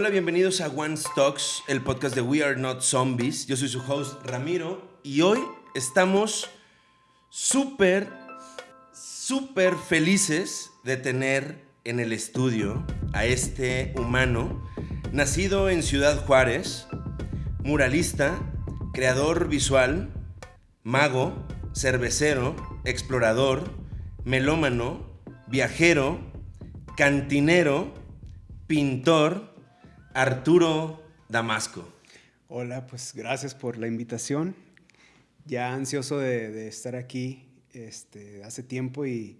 Hola, bienvenidos a One Stocks, el podcast de We Are Not Zombies. Yo soy su host Ramiro y hoy estamos súper, súper felices de tener en el estudio a este humano nacido en Ciudad Juárez, muralista, creador visual, mago, cervecero, explorador, melómano, viajero, cantinero, pintor, Arturo Damasco. Hola, pues gracias por la invitación. Ya ansioso de, estar aquí este, hace tiempo y,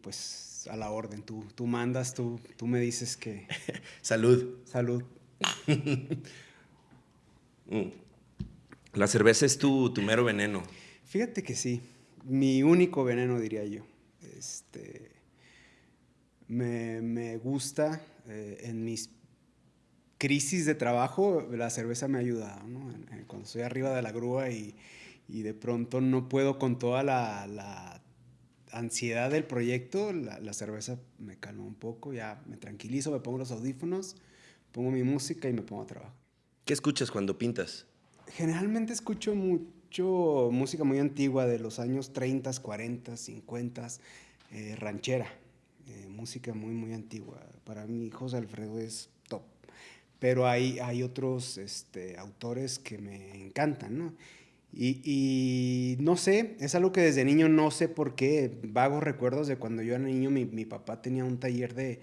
pues a la orden. Tú, tú mandas, tú, tú me dices que... Salud. Salud. Mm. La cerveza es tu, tu mero veneno. Fíjate que sí. Mi único veneno, diría yo. Este, me, gusta eh, en mis crisis de trabajo, la cerveza me ha ayudado, ¿no? Cuando estoy arriba de la grúa y, de pronto no puedo con toda la, ansiedad del proyecto, la, cerveza me calma un poco, ya me tranquilizo, me pongo los audífonos, pongo mi música y me pongo a trabajar. ¿Qué escuchas cuando pintas? Generalmente escucho mucho música muy antigua de los años 30, 40, 50, ranchera, eh, música muy, muy antigua. Para mí José Alfredo es pero hay, hay otros este, autores que me encantan, ¿no? Y, no sé, es algo que desde niño no sé por qué, vagos recuerdos de cuando yo era niño, mi, mi papá tenía un taller de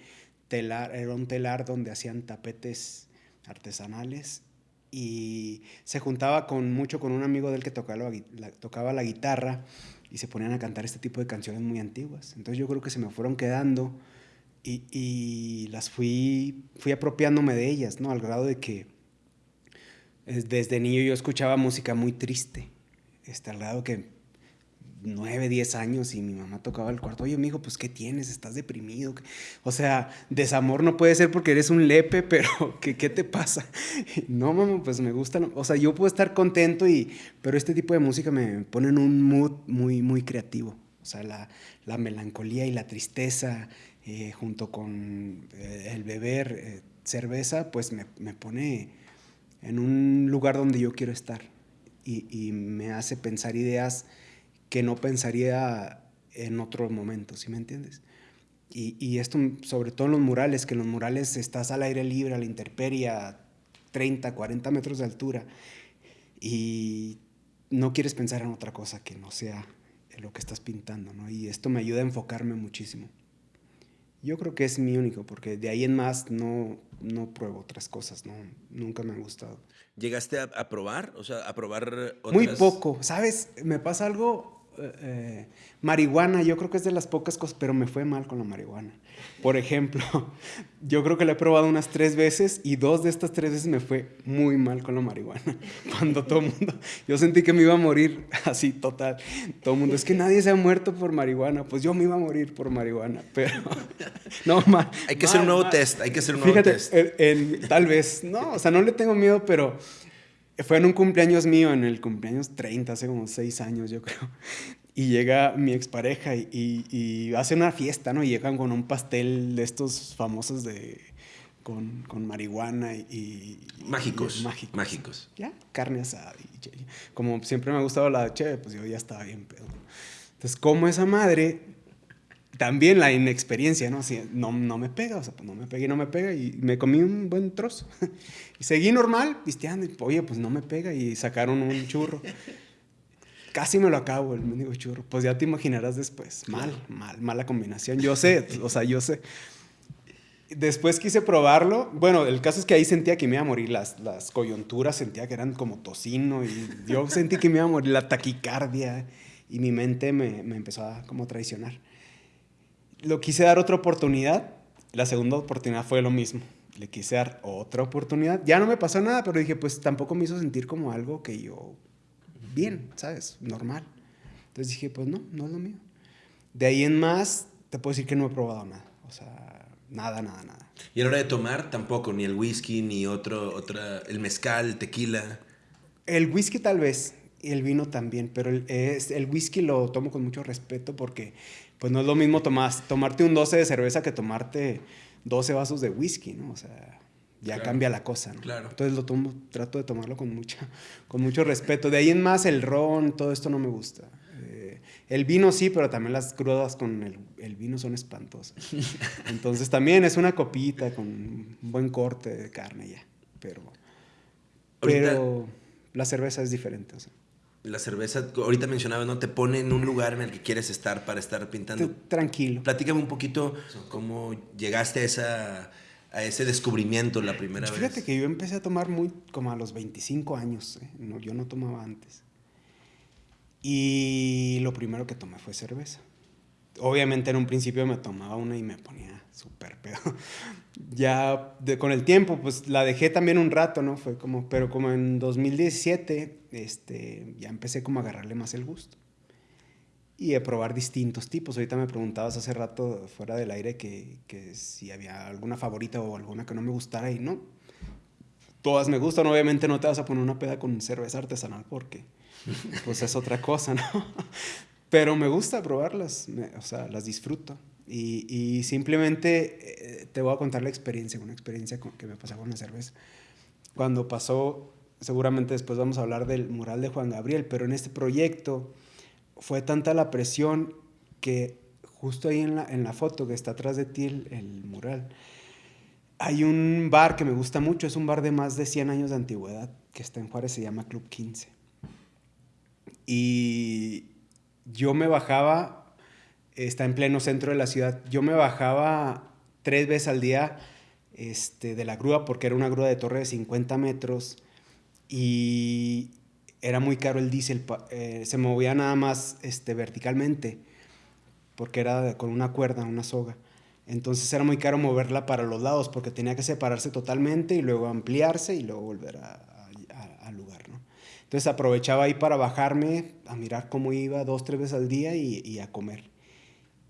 telar, era un telar donde hacían tapetes artesanales y se juntaba con mucho con un amigo del que tocaba la, tocaba la guitarra y se ponían a cantar este tipo de canciones muy antiguas. Entonces yo creo que se me fueron quedando y, las fui, fui apropiándome de ellas, ¿no? Al grado de que desde niño yo escuchaba música muy triste, este, al grado que nueve, diez años y mi mamá tocaba el cuarto, oye, amigo, pues ¿qué tienes? ¿Estás deprimido? O sea, desamor no puede ser porque eres un lepe, pero ¿qué, qué te pasa? No, mamá, pues me gusta, o sea, yo puedo estar contento, y, pero este tipo de música me pone en un mood muy, muy creativo. O sea, la, la melancolía y la tristeza eh, junto con eh, el beber eh, cerveza, pues me, me, pone en un lugar donde yo quiero estar y, y, me hace pensar ideas que no pensaría en otro momento, ¿sí me entiendes? Y, y, esto sobre todo en los murales, que en los murales estás al aire libre, a la intemperie, a 30, 40 metros de altura y no quieres pensar en otra cosa que no sea lo que estás pintando, ¿no? Y esto me ayuda a enfocarme muchísimo. Yo creo que es mi único, porque de ahí en más no, no pruebo otras cosas, no, nunca me han gustado. ¿Llegaste a, probar? O sea, a probar otras... Muy poco, ¿sabes? Me pasa algo eh, marihuana, yo creo que es de las pocas cosas, pero me fue mal con la marihuana. Por ejemplo, yo creo que la he probado unas tres veces y dos de estas tres veces me fue muy mal con la marihuana. Cuando todo el mundo, yo sentí que me iba a morir así total. Todo el mundo, es que nadie se ha muerto por marihuana, pues yo me iba a morir por marihuana, pero no, mal. Hay que hacer un nuevo test, hay que hacer un nuevo Fíjate, test. tal vez, no, o sea, no le tengo miedo, pero fue en un cumpleaños mío, en el cumpleaños 30, hace como 6 años yo creo. Y llega mi expareja y, y, hace una fiesta, ¿no? Y llegan con un pastel de estos famosos de... Con, con marihuana y, Mágicos. mágicos. Mágicos. Ya, carne asada. como siempre me ha gustado la cheve, pues yo ya estaba bien pedo. Entonces, como esa madre también la inexperiencia, ¿no? Así, no, no me pega, o sea, pues no me pega y no me pega, y me comí un buen trozo. y seguí normal, pisteando, y oye, pues no me pega, y sacaron un churro. Casi me lo acabo el mendigo churro. Pues ya te imaginarás después. Mal, mal, mala combinación. Yo sé, o sea, yo sé. Después quise probarlo. Bueno, el caso es que ahí sentía que me iba a morir. Las, las coyunturas sentía que eran como tocino. Y yo sentí que me iba a morir la taquicardia. Y mi mente me, me empezó a como traicionar lo quise dar otra oportunidad. La segunda oportunidad fue lo mismo. Le quise dar otra oportunidad. Ya no me pasó nada, pero dije, pues tampoco me hizo sentir como algo que yo, bien, ¿sabes? Normal. Entonces dije, pues no, no es lo mío. De ahí en más, te puedo decir que no he probado nada. O sea, nada, nada, nada. Y a la hora de tomar, tampoco, ni el whisky, ni otro, otra, el mezcal, el tequila. El whisky tal vez, y el vino también, pero el, el whisky lo tomo con mucho respeto porque pues no es lo mismo tomarte un 12 de cerveza que tomarte 12 vasos de whisky, ¿no? O sea, ya cambia la cosa, ¿no? Claro. Entonces lo tomo, trato de tomarlo con, mucha, con mucho respeto. De ahí en más el ron, todo esto no me gusta. Eh, el vino sí, pero también las crudas con el, el, vino son espantosas. Entonces también es una copita con un buen corte de carne ya, pero, pero la cerveza es diferente. O sea. La cerveza, ahorita mencionaba, ¿no? Te pone en un lugar en el que quieres estar para estar pintando. Tranquilo. Platícame un poquito cómo llegaste a esa a ese descubrimiento la primera Fíjate vez? Fíjate que yo empecé a tomar muy como a los 25 años, ¿eh? no, yo no tomaba antes. Y lo primero que tomé fue cerveza. Obviamente en un principio me tomaba una y me ponía súper pedo. ya con el tiempo, pues la dejé también un rato, ¿no? Fue como, pero como en 2017, este, ya empecé como a agarrarle más el gusto y a probar distintos tipos. Ahorita me preguntabas hace rato fuera del aire que, que, si había alguna favorita o alguna que no me gustara y no. Todas me gustan, obviamente no te vas a poner una peda con cerveza artesanal porque pues es otra cosa, ¿no? Pero me gusta probarlas, o sea, las disfruto. Y, y simplemente eh, te voy a contar la experiencia, una experiencia que me pasó con la cerveza. Cuando pasó, seguramente después vamos a hablar del mural de Juan Gabriel, pero en este proyecto fue tanta la presión que justo ahí en la, en la foto que está atrás de ti, el, mural, hay un bar que me gusta mucho, es un bar de más de 100 años de antigüedad, que está en Juárez, se llama Club 15. Y yo me bajaba, está en pleno centro de la ciudad, yo me bajaba tres veces al día este, de la grúa, porque era una grúa de torre de 50 metros, y era muy caro el diésel, eh, se movía nada más este, verticalmente, porque era con una cuerda, una soga. Entonces era muy caro moverla para los lados, porque tenía que separarse totalmente y luego ampliarse y luego volver. ¿no? Entonces aprovechaba ahí para bajarme, a mirar cómo iba dos, tres veces al día y, a comer.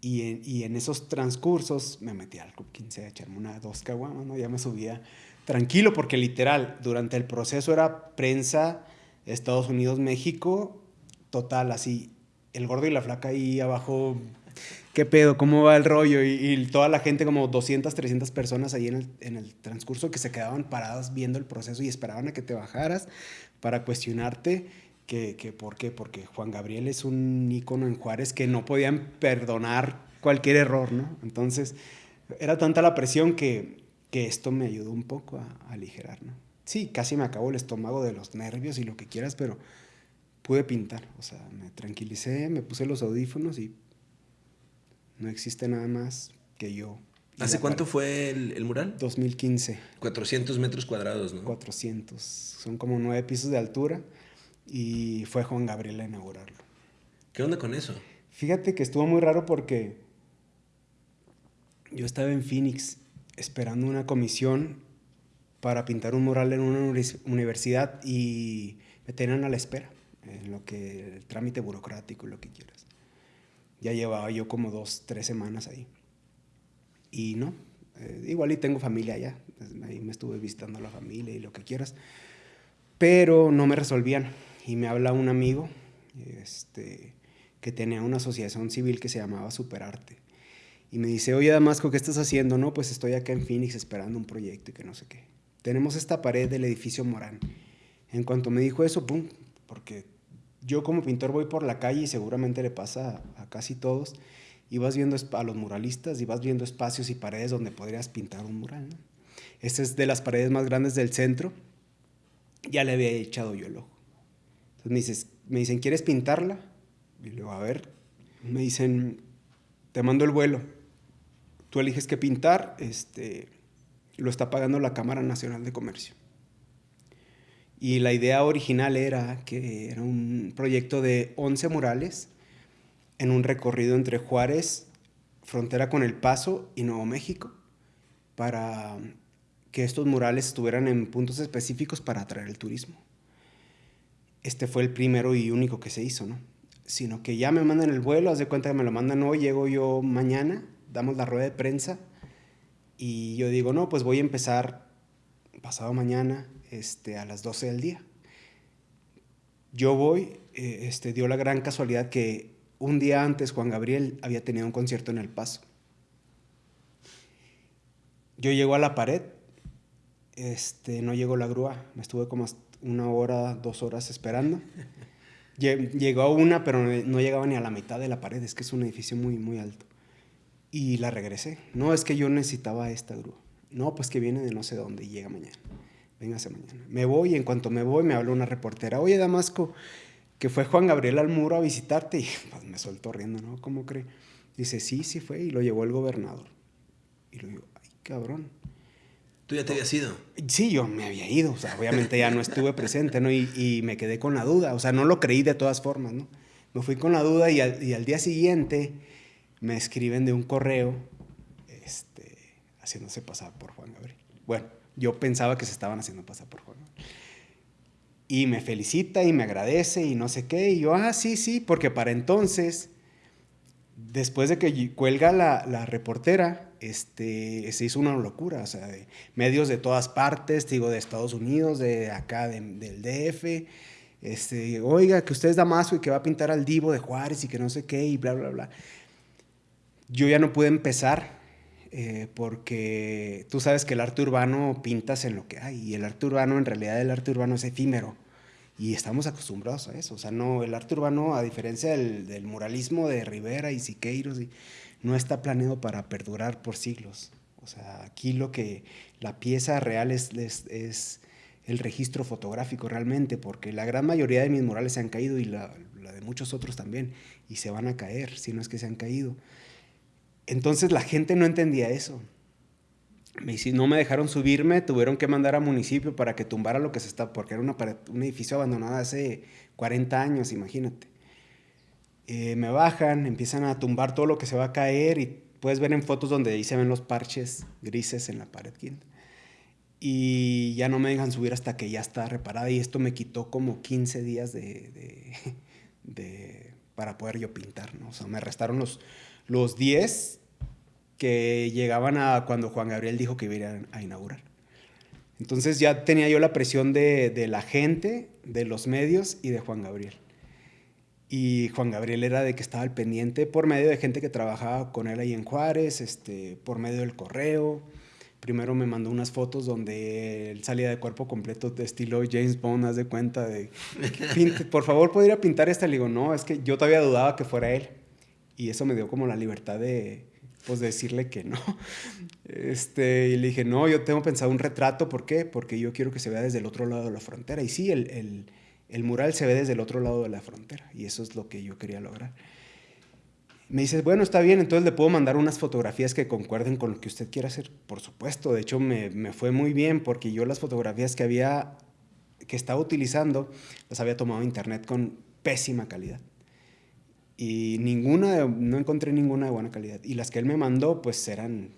Y en, esos transcursos me metí al Club 15 a echarme una, dos caguamas, ¿no? ya me subía tranquilo, porque literal, durante el proceso era prensa Estados Unidos, México, total, así, el gordo y la flaca ahí abajo, ¿qué pedo? ¿Cómo va el rollo? Y, toda la gente, como 200, 300 personas ahí en el, transcurso que se quedaban paradas viendo el proceso y esperaban a que te bajaras para cuestionarte que, que por qué, porque Juan Gabriel es un ícono en Juárez que no podían perdonar cualquier error, ¿no? Entonces, era tanta la presión que, que esto me ayudó un poco a, a aligerar, ¿no? sí, casi me acabó el estómago de los nervios y lo que quieras, pero pude pintar. O sea, me tranquilicé, me puse los audífonos y no existe nada más que yo. ¿Hace cuánto fue el, mural? 2015. 400 metros cuadrados, ¿no? 400. Son como nueve pisos de altura y fue Juan Gabriel a inaugurarlo. ¿Qué onda con eso? Fíjate que estuvo muy raro porque yo estaba en Phoenix esperando una comisión para pintar un mural en una universidad y me tenían a la espera, en lo que el trámite burocrático y lo que quieras. Ya llevaba yo como dos, tres semanas ahí. Y no, eh, igual y tengo familia allá, ahí me estuve visitando a la familia y lo que quieras, pero no me resolvían. Y me habla un amigo este, que tenía una asociación civil que se llamaba Superarte. Y me dice, oye Damasco, ¿qué estás haciendo? No, pues estoy acá en Phoenix esperando un proyecto y que no sé qué tenemos esta pared del edificio Morán. En cuanto me dijo eso, pum, porque yo como pintor voy por la calle y seguramente le pasa a, casi todos, y vas viendo a los muralistas y vas viendo espacios y paredes donde podrías pintar un mural. Esta es de las paredes más grandes del centro. Ya le había echado yo el ojo. Entonces me, dices, me dicen, ¿quieres pintarla? Y le digo, a ver. Me dicen, te mando el vuelo. Tú eliges qué pintar. Este, lo está pagando la Cámara Nacional de Comercio. Y la idea original era que era un proyecto de 11 murales en un recorrido entre Juárez, frontera con El Paso y Nuevo México, para que estos murales estuvieran en puntos específicos para atraer el turismo. Este fue el primero y único que se hizo, ¿no? Sino que ya me mandan el vuelo, haz de cuenta que me lo mandan hoy, llego yo mañana, damos la rueda de prensa y yo digo, no, pues voy a empezar pasado mañana este, a las 12 del día. Yo voy, eh, este, dio la gran casualidad que un día antes Juan Gabriel había tenido un concierto en El Paso. Yo llego a la pared este, no llegó la grúa. Me estuve como una hora, dos horas esperando. Llegó una, pero no llegaba ni a la mitad de la pared. Es que es un edificio muy, muy alto. Y la regresé. No, es que yo necesitaba esta grúa. No, pues que viene de no sé dónde y llega mañana. Véngase mañana. Me voy y en cuanto me voy me habla una reportera. Oye, Damasco, que fue Juan Gabriel al muro a visitarte. Y pues, me soltó riendo, ¿no? ¿Cómo cree? Dice, sí, sí fue. Y lo llevó el gobernador. Y lo digo, ay, cabrón. ¿Tú ya te habías ido? Sí, yo me había ido. O sea, obviamente ya no estuve presente, ¿no? Y, y, me quedé con la duda. O sea, no lo creí de todas formas, ¿no? Me fui con la duda y al, y al día siguiente me escriben de un correo este, haciéndose pasar por Juan Gabriel. Bueno, yo pensaba que se estaban haciendo pasar por Juan Gabriel. Y me felicita y me agradece y no sé qué. Y yo, ah, sí, sí, porque para entonces, después de que cuelga la, la reportera, este, se hizo una locura, o sea, de medios de todas partes, digo, de Estados Unidos, de acá, del DF, este, oiga, que usted es Damasco y que va a pintar al divo de Juárez y que no sé qué, y bla, bla, bla. Yo ya no pude empezar eh, porque tú sabes que el arte urbano pintas en lo que hay y el arte urbano, en realidad el arte urbano es efímero y estamos acostumbrados a eso. O sea, no, el arte urbano, a diferencia del, muralismo de Rivera y Siqueiros, no está planeado para perdurar por siglos. O sea, aquí lo que la pieza real es, es, el registro fotográfico realmente, porque la gran mayoría de mis murales se han caído y la, la de muchos otros también, y se van a caer, si no es que se han caído. Entonces la gente no entendía eso. Me, no me dejaron subirme, tuvieron que mandar a municipio para que tumbara lo que se está, porque era un edificio abandonado hace 40 años, imagínate. Eh, me bajan, empiezan a tumbar todo lo que se va a caer y puedes ver en fotos donde ahí se ven los parches grises en la pared quinta. Y ya no me dejan subir hasta que ya está reparada y esto me quitó como 15 días de, de, para poder yo pintar, ¿no? O sea, me restaron los, los 10 que llegaban a cuando Juan Gabriel dijo que iba a inaugurar. Entonces ya tenía yo la presión de, la gente, de los medios y de Juan Gabriel. Y Juan Gabriel era de que estaba al pendiente por medio de gente que trabajaba con él ahí en Juárez, este, por medio del correo. Primero me mandó unas fotos donde él salía de cuerpo completo de estilo James Bond, haz de cuenta de, por favor, ¿podría pintar esta? Le digo, no, es que yo todavía dudaba que fuera él y eso me dio como la libertad de, pues, decirle que no. Este, y le dije, no, yo tengo pensado un retrato, ¿por qué? Porque yo quiero que se vea desde el otro lado de la frontera. Y sí, el, el, el mural se ve desde el otro lado de la frontera, y eso es lo que yo quería lograr. Me dices, bueno, está bien, entonces le puedo mandar unas fotografías que concuerden con lo que usted quiera hacer. Por supuesto, de hecho me, me fue muy bien porque yo las fotografías que había, que estaba utilizando, las había tomado internet con pésima calidad y ninguna, no encontré ninguna de buena calidad. Y las que él me mandó, pues eran,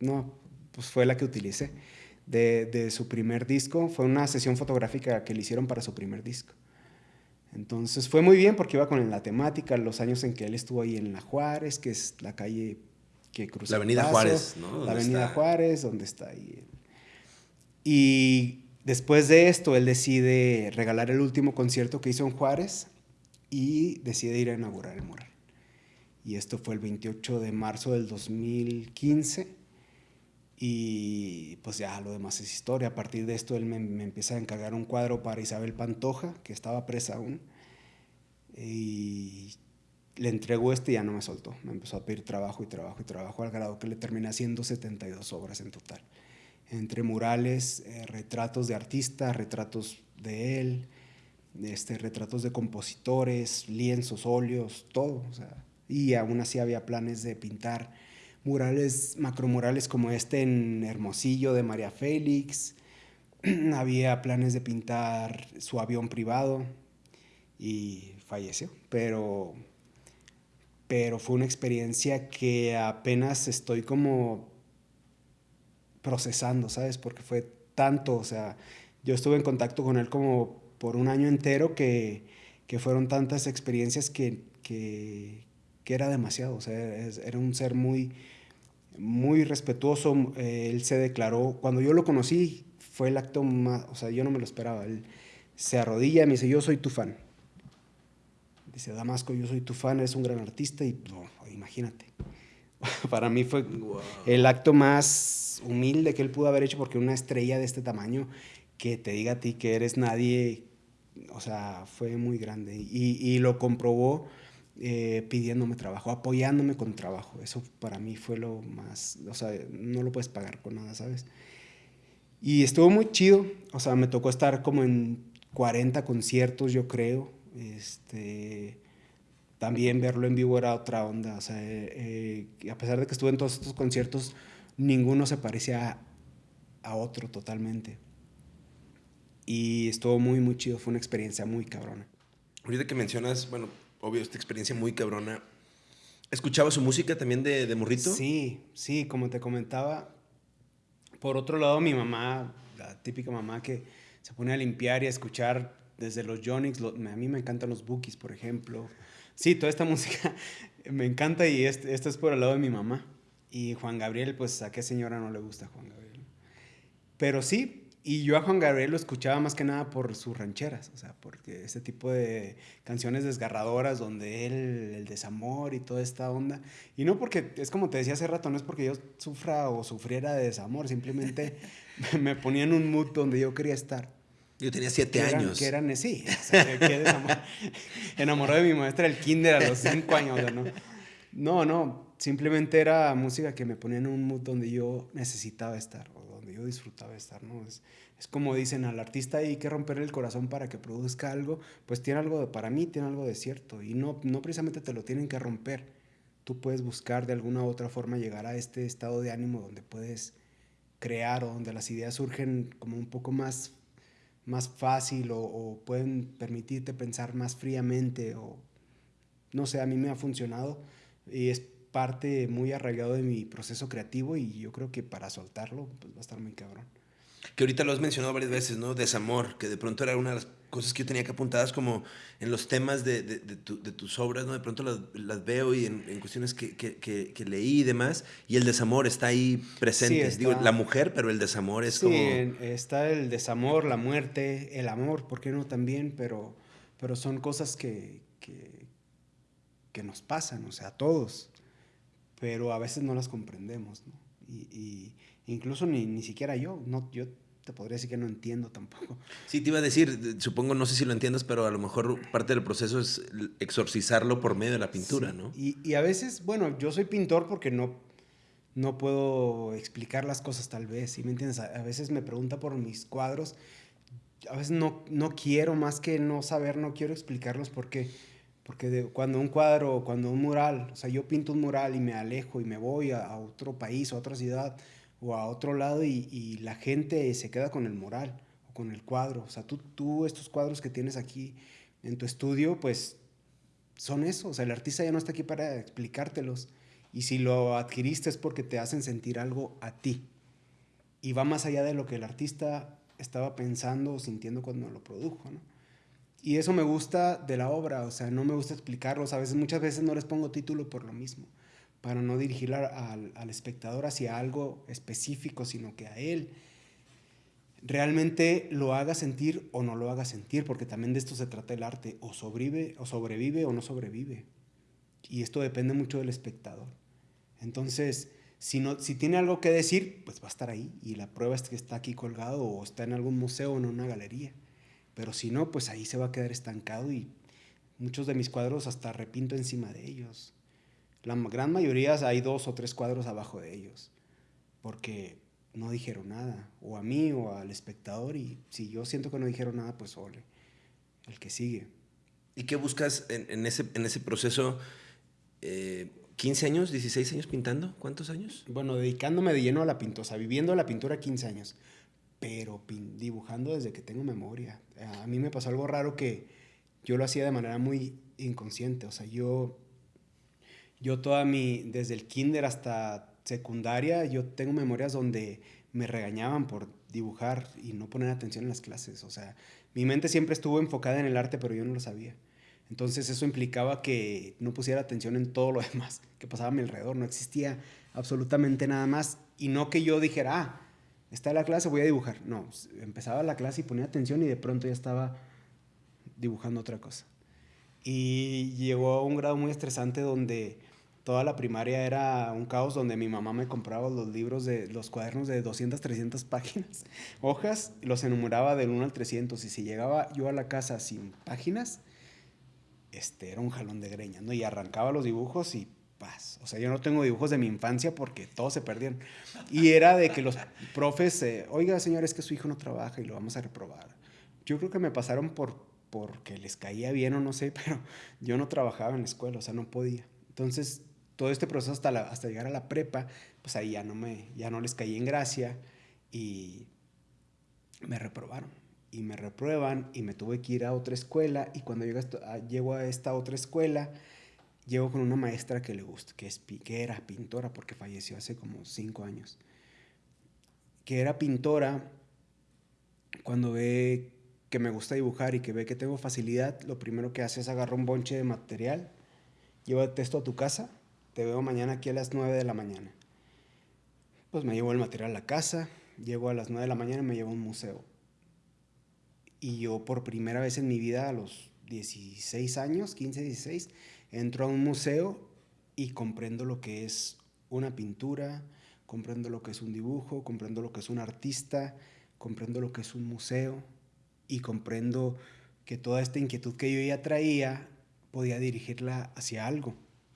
no, pues fue la que utilicé. De, de, su primer disco, fue una sesión fotográfica que le hicieron para su primer disco. Entonces fue muy bien porque iba con la temática, los años en que él estuvo ahí en La Juárez, que es la calle que cruza. La Avenida Juárez, ¿no? La Avenida Juárez, donde está ahí. Y después de esto, él decide regalar el último concierto que hizo en Juárez y decide ir a inaugurar el mural. Y esto fue el 28 de marzo del 2015 y pues ya lo demás es historia. A partir de esto él me, empieza a encargar un cuadro para Isabel Pantoja, que estaba presa aún, y le entregó este y ya no me soltó. Me empezó a pedir trabajo y trabajo y trabajo al grado que le terminé haciendo 72 obras en total. Entre murales, eh, retratos de artistas, retratos de él, este, retratos de compositores, lienzos, óleos, todo. y aún así había planes de pintar murales, macromurales como este en Hermosillo de María Félix. había planes de pintar su avión privado y falleció. Pero, pero fue una experiencia que apenas estoy como procesando, ¿sabes? Porque fue tanto, o sea, yo estuve en contacto con él como por un año entero que, que fueron tantas experiencias que, que, que, era demasiado. O sea, era un ser muy, muy respetuoso. Eh, él se declaró, cuando yo lo conocí, fue el acto más, o sea, yo no me lo esperaba. Él se arrodilla y me dice, yo soy tu fan. Dice, Damasco, yo soy tu fan, eres un gran artista y imagínate. Para mí fue el acto más humilde que él pudo haber hecho porque una estrella de este tamaño que te diga a ti que eres nadie, o sea, fue muy grande. Y, y lo comprobó eh, pidiéndome trabajo, apoyándome con trabajo. Eso para mí fue lo más, o sea, no lo puedes pagar con nada, ¿sabes? Y estuvo muy chido, o sea, me tocó estar como en 40 conciertos, yo creo. Este, también verlo en vivo era otra onda, o sea, eh, a pesar de que estuve en todos estos conciertos, ninguno se parecía a otro totalmente. Y estuvo muy, muy chido, fue una experiencia muy cabrona. Ahorita que mencionas, bueno, obvio, esta experiencia muy cabrona. ¿Escuchaba su música también de, de morrito? Sí, sí, como te comentaba. Por otro lado, mi mamá, la típica mamá que se pone a limpiar y a escuchar desde los Jonix, a mí me encantan los Bookies, por ejemplo. Sí, toda esta música me encanta y este, esto es por el lado de mi mamá. Y Juan Gabriel, pues a qué señora no le gusta Juan Gabriel. Pero sí, y yo a Juan Gabriel lo escuchaba más que nada por sus rancheras, o sea, porque ese tipo de canciones desgarradoras donde él, el desamor y toda esta onda. Y no porque, es como te decía hace rato, no es porque yo sufra o sufriera de desamor, simplemente me ponía en un mood donde yo quería estar. Yo tenía siete años. Que eran, sí, Enamorado de mi maestra del kinder a los cinco años, ¿no? No, no, simplemente era música que me ponía en un mood donde yo necesitaba estar yo disfrutaba estar, ¿no? Es, es, como dicen, al artista hay que romper el corazón para que produzca algo, pues tiene algo, de, para mí tiene algo de cierto, y no, no precisamente te lo tienen que romper, tú puedes buscar de alguna u otra forma llegar a este estado de ánimo donde puedes crear o donde las ideas surgen como un poco más, más fácil o, o pueden permitirte pensar más fríamente o no sé, a mí me ha funcionado y es parte muy arraigado de mi proceso creativo y yo creo que para soltarlo pues va a estar muy cabrón. Que ahorita lo has mencionado varias veces, ¿no? Desamor, que de pronto era una de las cosas que yo tenía que apuntadas como en los temas de, de, de, tus obras, ¿no? De pronto las, las veo y en, en cuestiones que, que, que, leí y demás, y el desamor está ahí presente. Digo, la mujer, pero el desamor es como... Sí, está el desamor, la muerte, el amor, ¿por qué no también? Pero, pero son cosas que, que, que nos pasan, o sea, a todos pero a veces no las comprendemos, ¿no? Y, incluso ni, ni siquiera yo, no, yo te podría decir que no entiendo tampoco. Sí, te iba a decir, supongo, no sé si lo entiendes, pero a lo mejor parte del proceso es exorcizarlo por medio de la pintura, ¿no? Y, y, a veces, bueno, yo soy pintor porque no, no puedo explicar las cosas tal vez, ¿sí me entiendes? A, veces me pregunta por mis cuadros, a veces no, no quiero más que no saber, no quiero explicarlos porque porque cuando un cuadro, cuando un mural, o sea, yo pinto un mural y me alejo y me voy a, otro país, a otra ciudad o a otro lado y, la gente se queda con el mural o con el cuadro. O sea, tú, tú estos cuadros que tienes aquí en tu estudio, pues son eso. O sea, el artista ya no está aquí para explicártelos. Y si lo adquiriste es porque te hacen sentir algo a ti. Y va más allá de lo que el artista estaba pensando o sintiendo cuando lo produjo, ¿no? Y eso me gusta de la obra, o sea, no me gusta explicarlos. A veces, muchas veces no les pongo título por lo mismo, para no dirigir al, espectador hacia algo específico, sino que a él realmente lo haga sentir o no lo haga sentir, porque también de esto se trata el arte, o sobrevive o, sobrevive o no sobrevive. Y esto depende mucho del espectador. Entonces, si, no, si tiene algo que decir, pues va a estar ahí. Y la prueba es que está aquí colgado o está en algún museo o en una galería. Pero si no, pues ahí se va a quedar estancado y muchos de mis cuadros hasta repinto encima de ellos. La gran mayoría hay dos o tres cuadros abajo de ellos, porque no dijeron nada, o a mí o al espectador, y si yo siento que no dijeron nada, pues ole, el que sigue. ¿Y qué buscas en, ese, en ese proceso? Eh, ¿15 años, 16 años pintando? ¿Cuántos años? Bueno, dedicándome de lleno a la sea, viviendo la pintura 15 años pero dibujando desde que tengo memoria. A mí me pasó algo raro que yo lo hacía de manera muy inconsciente, o sea, yo, yo toda mi, desde el kinder hasta secundaria, yo tengo memorias donde me regañaban por dibujar y no poner atención en las clases, o sea, mi mente siempre estuvo enfocada en el arte, pero yo no lo sabía. Entonces eso implicaba que no pusiera atención en todo lo demás que pasaba a mi alrededor, no existía absolutamente nada más y no que yo dijera, ah, está la clase, voy a dibujar. No, empezaba la clase y ponía atención y de pronto ya estaba dibujando otra cosa. Y llegó a un grado muy estresante donde toda la primaria era un caos donde mi mamá me compraba los libros de los cuadernos de 200, 300 páginas, hojas, los enumeraba del 1 al 300 y si llegaba yo a la casa sin páginas, este era un jalón de greña, ¿no? Y arrancaba los dibujos y O sea, yo no tengo dibujos de mi infancia porque todos se perdieron. Y era de que los profes, eh, oiga, señor, es que su hijo no trabaja y lo vamos a reprobar. Yo creo que me pasaron por porque les caía bien o no sé, pero yo no trabajaba en la escuela, o sea, no podía. Entonces, todo este proceso hasta, hasta llegar a la prepa, pues ahí ya no, me, ya no les caí en gracia y me reprobaron. Y me reprueban y me tuve que ir a otra escuela y cuando llego a, llego a esta otra escuela, llego con una maestra que le gusta, que, es, que era pintora porque falleció hace como cinco años. Que era pintora, cuando ve que me gusta dibujar y que ve que tengo facilidad, lo primero que hace es agarrar un bonche de material, lleva el texto a tu casa te veo mañana aquí a las 9 de la mañana. Pues me llevo el material a la casa, llego a las 9 de la mañana y me llevo a un museo. Y yo por primera vez en mi vida, a los 16 años, 15, 16, entro a un museo y comprendo lo que es una pintura, comprendo lo que es un dibujo, comprendo lo que es un artista, comprendo lo que es un museo y comprendo que toda esta inquietud que yo ya traía podía dirigirla hacia algo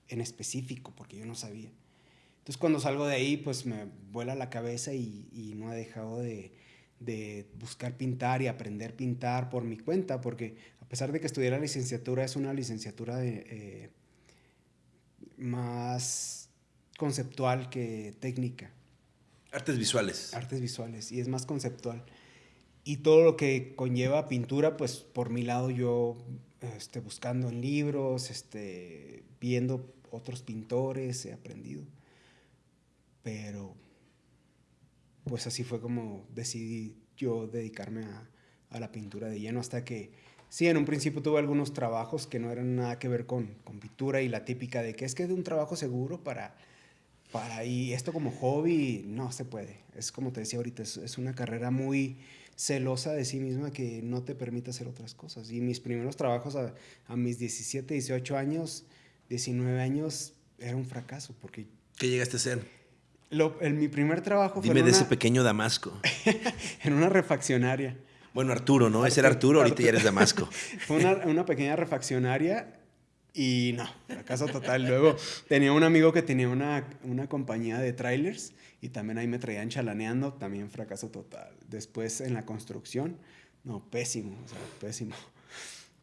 en específico, porque yo no sabía. Entonces cuando salgo de ahí, pues me vuela la cabeza y, no he dejado de, buscar pintar y aprender a pintar por mi cuenta, porque pesar de que estudié la licenciatura, es una licenciatura de, eh, más conceptual que técnica. Artes visuales. Artes visuales, y es más conceptual. Y todo lo que conlleva pintura, pues por mi lado yo este, buscando en libros, este, viendo otros pintores, he aprendido. Pero, pues así fue como decidí yo dedicarme a, la pintura de lleno hasta que, sí, en un principio tuve algunos trabajos que no eran nada que ver con, pintura y la típica de que es que es de un trabajo seguro para, para, y esto como hobby, no se puede. Es como te decía ahorita, es, una carrera muy celosa de sí misma que no te permite hacer otras cosas. Y mis primeros trabajos a, a mis 17, 18 años, 19 años era un fracaso porque... ¿Qué llegaste a ser? Lo, en mi primer trabajo Dime fue de ese pequeño Damasco. en una refaccionaria. Bueno, Arturo, ¿no? ese era Arturo, ahorita ya eres Damasco. fue una, una, pequeña refaccionaria y no, fracaso total. Luego tenía un amigo que tenía una, una compañía de trailers y también ahí me traían chalaneando, también fracaso total. Después en la construcción, no, pésimo, o sea, pésimo.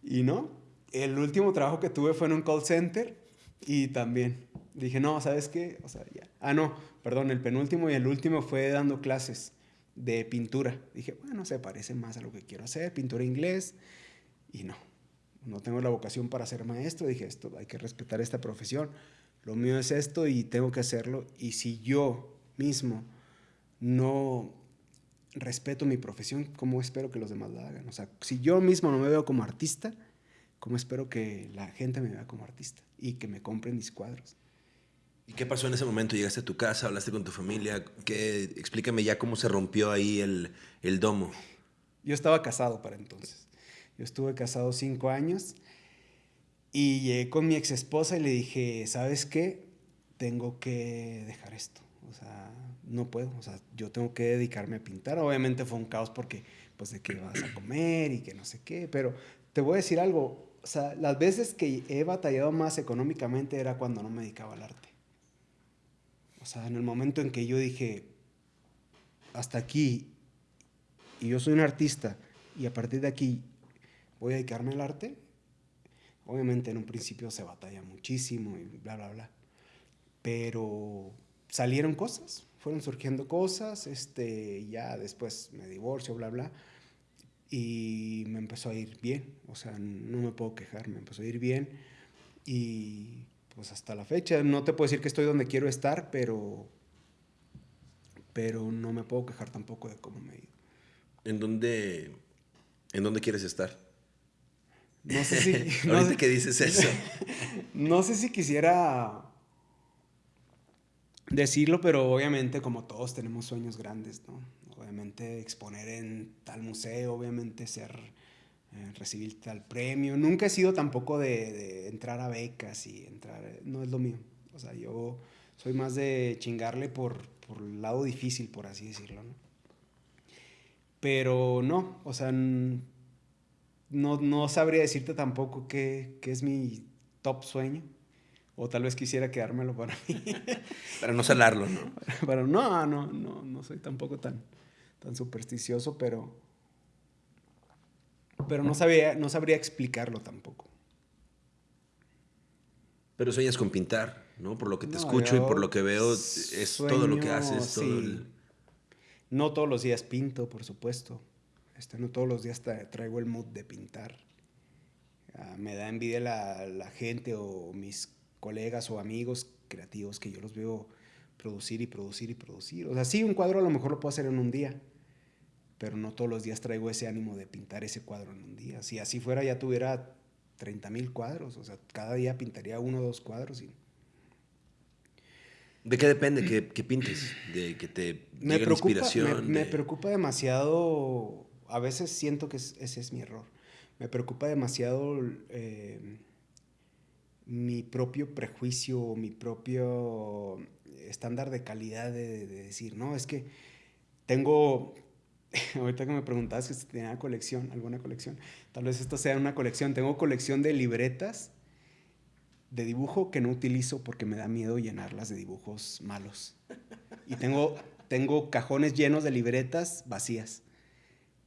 Y no, el último trabajo que tuve fue en un call center y también dije, no, ¿sabes qué? O sea, ya. Ah, no, perdón, el penúltimo y el último fue dando clases de pintura. Dije, bueno, se parece más a lo que quiero hacer, pintura inglés. Y no, no tengo la vocación para ser maestro. Dije, esto, hay que respetar esta profesión. Lo mío es esto y tengo que hacerlo. Y si yo mismo no respeto mi profesión, ¿cómo espero que los demás la hagan? O sea, si yo mismo no me veo como artista, cómo espero que la gente me vea como artista y que me compren mis cuadros. ¿Y qué pasó en ese momento? ¿Llegaste a tu casa? ¿Hablaste con tu familia? ¿Qué? Explícame ya cómo se rompió ahí el, el domo. Yo estaba casado para entonces. Yo estuve casado cinco años y llegué con mi ex esposa y le dije, ¿sabes qué? Tengo que dejar esto. O sea, no puedo. O sea, yo tengo que dedicarme a pintar. Obviamente fue un caos porque, pues, de qué vas a comer y que no sé qué. Pero te voy a decir algo o sea, las veces que he batallado más económicamente era cuando no me dedicaba al arte. Sea, en el momento en que yo dije, hasta aquí, y yo soy un artista, y a partir de aquí voy a dedicarme al arte, obviamente en un principio se batalla muchísimo y bla, bla, bla. Pero salieron cosas, fueron surgiendo cosas, este, ya después me divorcio, bla, bla y me empezó a ir bien, o sea, no me puedo quejar, me empezó a ir bien y pues hasta la fecha, no te puedo decir que estoy donde quiero estar, pero, pero no me puedo quejar tampoco de cómo me he ido. ¿En dónde, en dónde quieres estar? No sé si... no sé, qué dices eso. no sé si quisiera decirlo, pero obviamente como todos tenemos sueños grandes, ¿no? obviamente exponer en tal museo, obviamente ser, eh, recibir tal premio. Nunca he sido tampoco de, entrar a becas y entrar, no es lo mío. O sea, yo soy más de chingarle por, por el lado difícil, por así decirlo, ¿no? Pero no, o sea, no, no sabría decirte tampoco qué, qué es mi top sueño. O tal vez quisiera quedármelo para mí. para no salarlo, ¿no? Pero no, no, no, no soy tampoco tan, tan supersticioso, pero, pero no, sabía, no sabría explicarlo tampoco. Pero sueñas con pintar, ¿no? Por lo que te escucho y por lo que veo, es todo lo que haces, todo No todos los días pinto, por supuesto. Este, no todos los días traigo el mood de pintar. Ah, me da envidia la, la gente o mis colegas o amigos creativos que yo los veo producir y producir y producir. O sea, sí, un cuadro a lo mejor lo puedo hacer en un día, pero no todos los días traigo ese ánimo de pintar ese cuadro en un día. Si así fuera, ya tuviera 30 mil cuadros. O sea, cada día pintaría uno o dos cuadros. Y... ¿De qué depende que, que pintes? ¿De que te me preocupa, inspiración? Me, preocupa demasiado. A veces siento que ese es mi error. Me preocupa demasiado. Eh, mi propio prejuicio, mi propio estándar de calidad de, decir, no, es que tengo, ahorita que me preguntabas si tenía colección, alguna colección, tal vez esto sea una colección, tengo colección de libretas de dibujo que no utilizo porque me da miedo llenarlas de dibujos malos. Y tengo, tengo cajones llenos de libretas vacías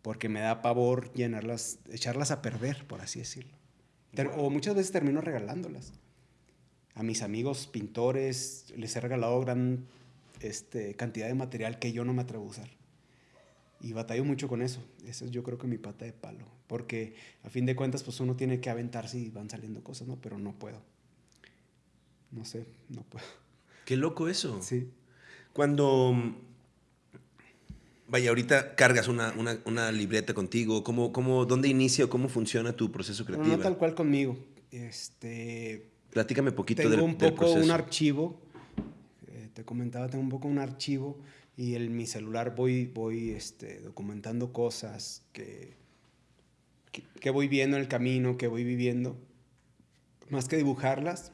porque me da pavor llenarlas, echarlas a perder, por así decirlo. O muchas veces termino regalándolas. A mis amigos pintores les he regalado gran este, cantidad de material que yo no me atrevo a usar. Y batallo mucho con eso. Eso es yo creo que mi pata de palo. Porque a fin de cuentas, pues uno tiene que aventarse y van saliendo cosas, ¿no? Pero no puedo. No sé, no puedo. Qué loco eso. Sí. Cuando Vaya, ahorita cargas una, una, una libreta contigo. ¿Cómo, cómo, ¿Dónde inicia o cómo funciona tu proceso creativo? No, tal cual conmigo. Este, Platícame poquito tengo un poco un archivo. Eh, te comentaba, tengo un poco un archivo y en mi celular voy, voy este, documentando cosas que, que, que, voy viendo en el camino, que voy viviendo. Más que dibujarlas,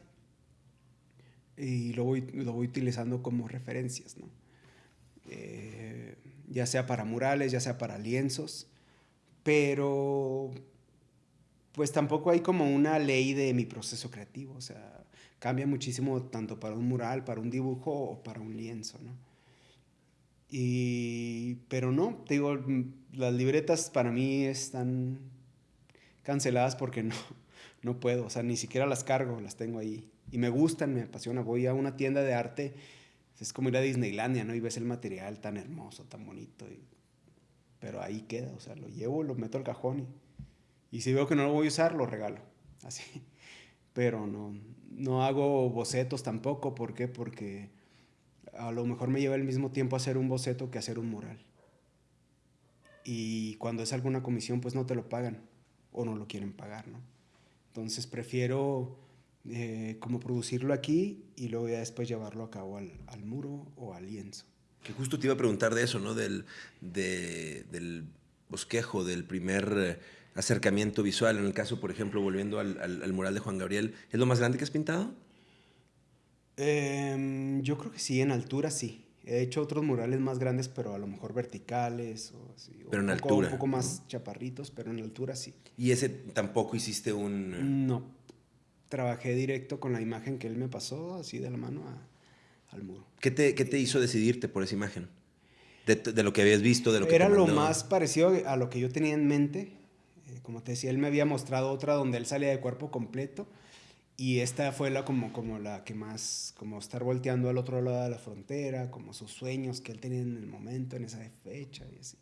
y lo voy, lo voy utilizando como referencias, ¿no? Eh, ya sea para murales, ya sea para lienzos, pero pues tampoco hay como una ley de mi proceso creativo, o sea, cambia muchísimo tanto para un mural, para un dibujo o para un lienzo, ¿no? Y, pero no, te digo, las libretas para mí están canceladas porque no, no puedo, o sea, ni siquiera las cargo, las tengo ahí. Y me gustan, me apasiona. Voy a una tienda de arte es como ir a Disneylandia, ¿no? Y ves el material tan hermoso, tan bonito. Pero ahí queda, o sea, lo llevo, lo meto al cajón y, y si veo que no lo voy a usar, lo regalo. Así. Pero no, no hago bocetos tampoco. ¿Por qué? Porque a lo mejor me lleva el mismo tiempo hacer un boceto que hacer un mural. Y cuando es alguna comisión, pues no te lo pagan o no lo quieren pagar, ¿no? Entonces prefiero eh, como producirlo aquí y luego ya después llevarlo a cabo al, al, muro o al lienzo. Que justo te iba a preguntar de eso, ¿no? Del, de, del bosquejo, del primer eh, acercamiento visual. En el caso, por ejemplo, volviendo al, al, mural de Juan Gabriel, ¿es lo más grande que has pintado? Eh, yo creo que sí, en altura sí. He hecho otros murales más grandes, pero a lo mejor verticales o así. Pero en poco, altura. Un poco más chaparritos, pero en altura sí. ¿Y ese tampoco hiciste un...? No trabajé directo con la imagen que él me pasó, así de la mano al muro. ¿Qué te, ¿Qué te, hizo decidirte por esa imagen? De, de, lo que habías visto, de lo que Era lo más parecido a lo que yo tenía en mente. Eh, como te decía, él me había mostrado otra donde él salía de cuerpo completo. Y esta fue la como, como la que más, como estar volteando al otro lado de la frontera, como sus sueños que él tenía en el momento, en esa fecha y así.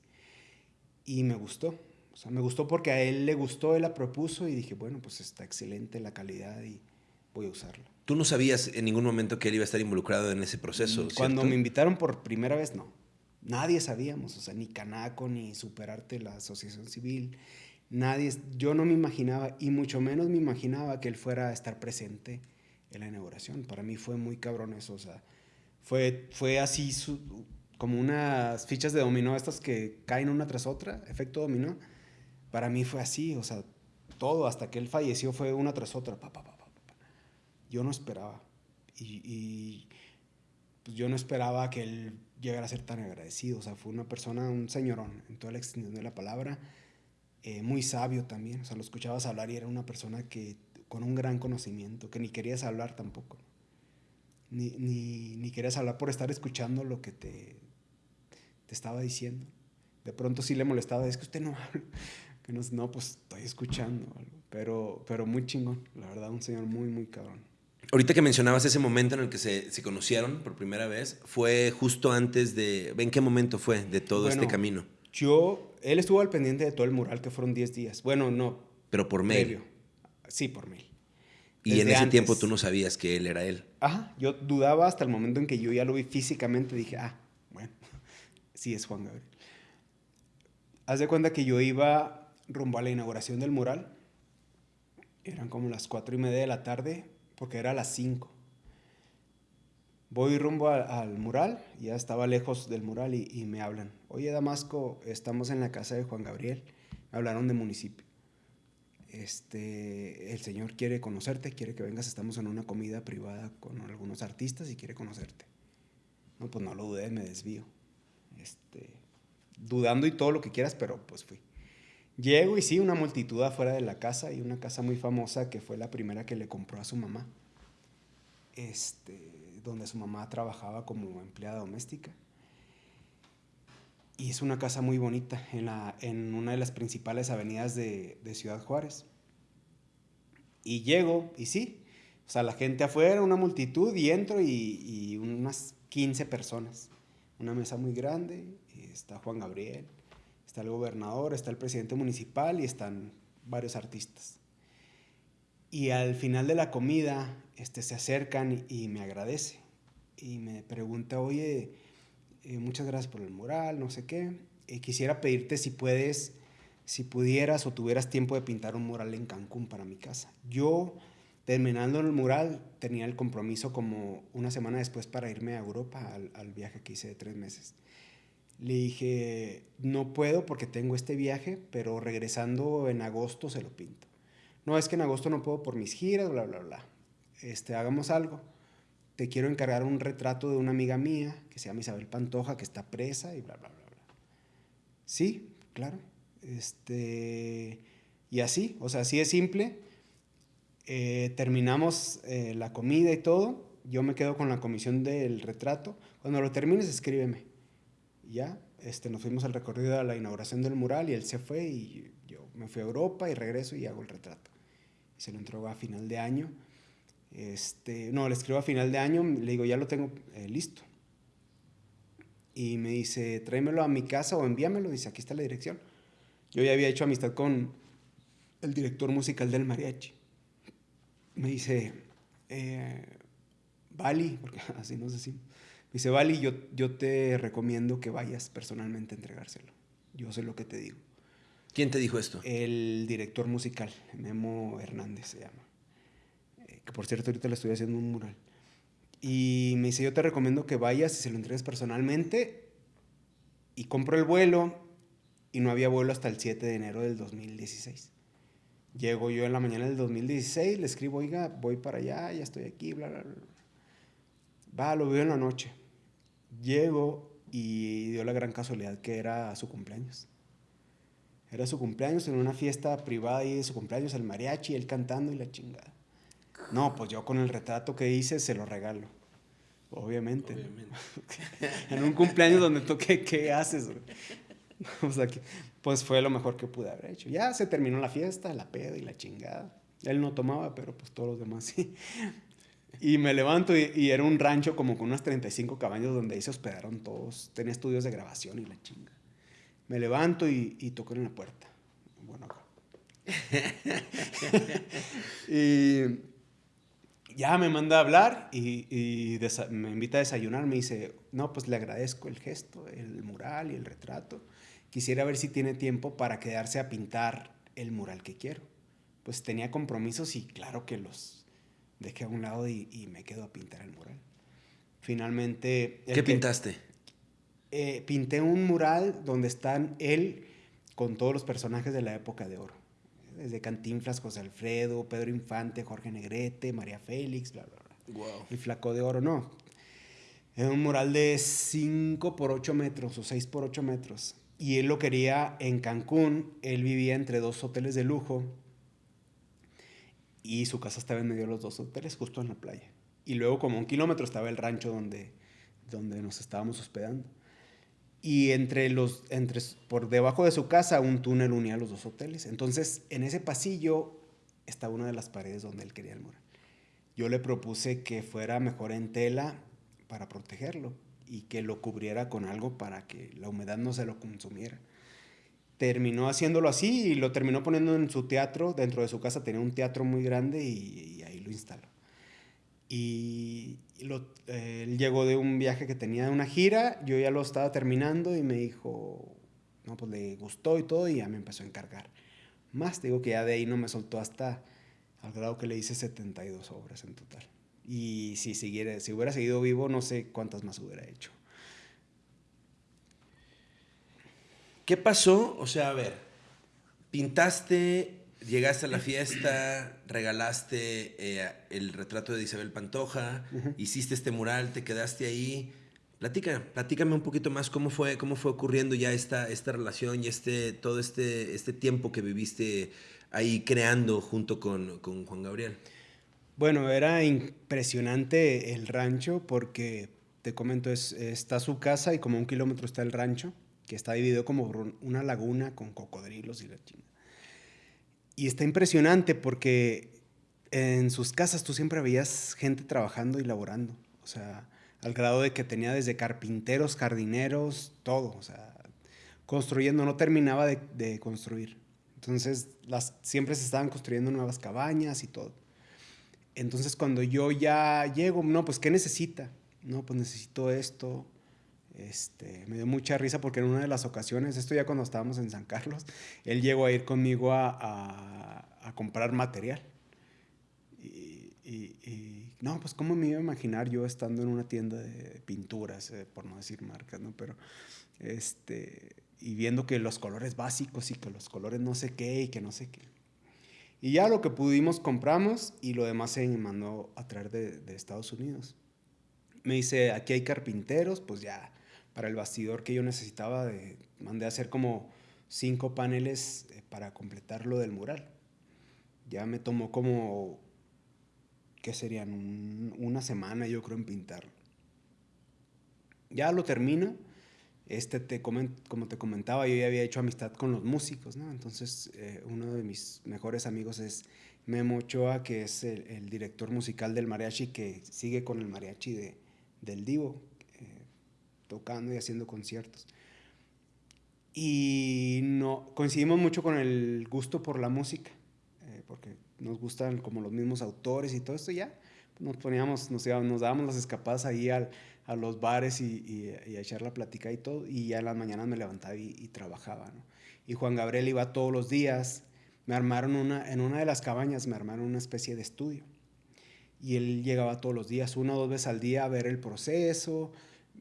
Y me gustó. O sea, me gustó porque a él le gustó, él la propuso y dije, bueno, pues está excelente la calidad y voy a usarla. ¿Tú no sabías en ningún momento que él iba a estar involucrado en ese proceso? Mm, cuando me invitaron por primera vez, no. Nadie sabíamos, o sea, ni Canaco, ni Superarte, la asociación civil, nadie, yo no me imaginaba, y mucho menos me imaginaba que él fuera a estar presente en la inauguración. Para mí fue muy cabrón eso, o sea, fue, fue así como unas fichas de dominó, estas que caen una tras otra, efecto dominó para mí fue así, o sea, todo hasta que él falleció fue una tras otra. Pa, pa, pa, Yo no esperaba. Y, pues yo no esperaba que él llegara a ser tan agradecido. O sea, fue una persona, un señorón, en toda la extensión de la palabra, eh, muy sabio también. O sea, lo escuchabas hablar y era una persona que con un gran conocimiento, que ni querías hablar tampoco. Ni, ni, ni querías hablar por estar escuchando lo que te, te estaba diciendo. De pronto sí le molestaba, es que usted no habla. Que no, no, pues estoy escuchando. Pero, pero muy chingón, la verdad, un señor muy, muy cabrón. Ahorita que mencionabas ese momento en el que se, se, conocieron por primera vez, fue justo antes de... ¿En qué momento fue de todo este camino? Yo, él estuvo al pendiente de todo el mural, que fueron 10 días. Bueno, no. Pero por mail. Sí, por mail. Y en ese tiempo tú no sabías que él era él. Ajá, yo dudaba hasta el momento en que yo ya lo vi físicamente, dije, ah, bueno, sí es Juan Gabriel. Haz de cuenta que yo iba rumbo a la inauguración del mural, eran como las cuatro y media de la tarde, porque era las 5. Voy rumbo al mural, ya estaba lejos del mural y, me hablan. Oye, Damasco, estamos en la casa de Juan Gabriel. Me hablaron de municipio. Este, el señor quiere conocerte, quiere que vengas, estamos en una comida privada con algunos artistas y quiere conocerte. No, pues no lo dudé, me desvío. Este, dudando y todo lo que quieras, pero pues fui. Llego y sí, una multitud afuera de la casa y una casa muy famosa que fue la primera que le compró a su mamá. Este, donde su mamá trabajaba como empleada doméstica. Y es una casa muy bonita en, la, en una de las principales avenidas de, Ciudad Juárez. Y llego y sí, o sea, la gente afuera, una multitud, y entro y, y unas 15 personas. Una mesa muy grande, está Juan Gabriel, está el gobernador, está el presidente municipal y están varios artistas. Y al final de la comida este, se acercan y me agradece y me pregunta, oye, eh, muchas gracias por el mural, no sé qué. Eh, quisiera pedirte si puedes, si pudieras o tuvieras tiempo de pintar un mural en Cancún para mi casa. Yo, terminando el mural, tenía el compromiso como una semana después para irme a Europa al, al viaje que hice de tres meses. Le dije, no puedo porque tengo este viaje, pero regresando en agosto se lo pinto. No, es que en agosto no puedo por mis giras, bla, bla, bla. Este, hagamos algo. Te quiero encargar un retrato de una amiga mía que se llama Isabel Pantoja, que está presa y bla, bla, bla, bla. Sí, claro. Este, y así, o sea, así es simple. Eh, terminamos eh, la comida y todo. Yo me quedo con la comisión del retrato. Cuando lo termines, escríbeme ya, este, nos fuimos al recorrido a la inauguración del mural y él se fue y yo me fui a Europa y regreso y hago el retrato. Se lo entrego a final de año. Este, no, le escribo a final de año, le digo, ya lo tengo eh, listo. Y me dice, tráemelo a mi casa o envíamelo. Dice, aquí está la dirección. Yo ya había hecho amistad con el director musical del mariachi. Me dice, eh, Bali, porque así nos decimos dice, Vali, yo, yo te recomiendo que vayas personalmente a entregárselo. Yo sé lo que te digo. ¿Quién te dijo esto? El director musical, Memo Hernández se llama. Que por cierto, ahorita le estoy haciendo un mural. Y me dice, yo te recomiendo que vayas y se lo entregues personalmente. Y compro el vuelo y no había vuelo hasta el 7 de enero del 2016. Llego yo en la mañana del 2016, le escribo, oiga, voy para allá, ya estoy aquí, bla, bla, bla. Va, lo veo en la noche. Llego y dio la gran casualidad que era su cumpleaños. Era su cumpleaños en una fiesta privada y de su cumpleaños, el mariachi, él cantando y la chingada. No, pues yo con el retrato que hice se lo regalo. Obviamente. en un cumpleaños donde toqué, ¿qué haces? o sea, que, pues fue lo mejor que pude haber hecho. Ya se terminó la fiesta, la peda y la chingada. Él no tomaba, pero pues todos los demás sí. Y me levanto y, era un rancho como con unas 35 cabañas donde ahí se hospedaron todos. Tenía estudios de grabación y la chinga. Me levanto y, y toco en la puerta. Bueno, acá. y ya me manda a hablar y, y me invita a desayunar. Me dice, no, pues le agradezco el gesto, el mural y el retrato. Quisiera ver si tiene tiempo para quedarse a pintar el mural que quiero. Pues tenía compromisos y claro que los dejé a un lado y, me quedo a pintar el mural. Finalmente... ¿Qué pintaste? Eh, pinté un mural donde están él con todos los personajes de la época de oro. Desde Cantinflas, José Alfredo, Pedro Infante, Jorge Negrete, María Félix, bla, bla, bla. el flaco de oro, no. Era un mural de 5 por 8 metros o 6 por 8 metros. Y él lo quería en Cancún. Él vivía entre dos hoteles de lujo. Y su casa estaba en medio de los dos hoteles, justo en la playa. Y luego, como un kilómetro, estaba el rancho donde, donde nos estábamos hospedando. Y entre los, entre, por debajo de su casa, un túnel unía los dos hoteles. Entonces, en ese pasillo estaba una de las paredes donde él quería el mural. Yo le propuse que fuera mejor en tela para protegerlo y que lo cubriera con algo para que la humedad no se lo consumiera. Terminó haciéndolo así y lo terminó poniendo en su teatro. Dentro de su casa tenía un teatro muy grande y, ahí lo instaló. Y, él llegó de un viaje que tenía una gira, yo ya lo estaba terminando y me dijo, no, pues le gustó y todo y ya me empezó a encargar. Más, digo que ya de ahí no me soltó hasta al grado que le hice 72 obras en total. Y si, siguiera, si hubiera seguido vivo, no sé cuántas más hubiera hecho. ¿Qué pasó? O sea, a ver, pintaste, llegaste a la fiesta, regalaste eh, el retrato de Isabel Pantoja, hiciste este mural, te quedaste ahí. Platica, platícame un poquito más cómo fue, cómo fue ocurriendo ya esta, esta relación y este, todo este, este tiempo que viviste ahí creando junto con, con Juan Gabriel. Bueno, era impresionante el rancho porque, te comento, es, está su casa y como un kilómetro está el rancho, que está dividido como una laguna con cocodrilos y la china. Y está impresionante porque en sus casas tú siempre veías gente trabajando y laborando. O sea, al grado de que tenía desde carpinteros, jardineros, todo. O sea, construyendo, no terminaba de, construir. Entonces, las, siempre se estaban construyendo nuevas cabañas y todo. Entonces cuando yo ya llego, no, pues ¿qué necesita? No, pues necesito esto. Este, me dio mucha risa porque en una de las ocasiones, esto ya cuando estábamos en San Carlos, él llegó a ir conmigo a, a, comprar material. Y, y, no, pues cómo me iba a imaginar yo estando en una tienda de pinturas, eh, por no decir marcas, ¿no? Pero, este, y viendo que los colores básicos y que los colores no sé qué y que no sé qué. Y ya lo que pudimos compramos y lo demás se mandó a traer de, de Estados Unidos. Me dice, aquí hay carpinteros, pues ya, para el bastidor que yo necesitaba, mandé a hacer como cinco paneles eh, para completar lo del mural. Ya me tomó como, ¿qué serían? una semana yo creo en pintarlo. Ya lo termino este te como te comentaba, yo ya había hecho amistad con los músicos, ¿no? Entonces, eh, uno de mis mejores amigos es Memo Ochoa, que es el, director musical del mariachi, que sigue con el mariachi de, del Divo, tocando y haciendo conciertos. Y no, coincidimos mucho con el gusto por la música, eh, porque nos gustan como los mismos autores y todo esto, ya nos poníamos, nos, nos dábamos las escapadas ahí al, a los bares y, a echar la plática y todo, y ya en las mañanas me levantaba y, trabajaba. Y Juan Gabriel iba todos los días, me armaron una, en una de las cabañas me armaron una especie de estudio, y él llegaba todos los días, una o dos veces al día a ver el proceso,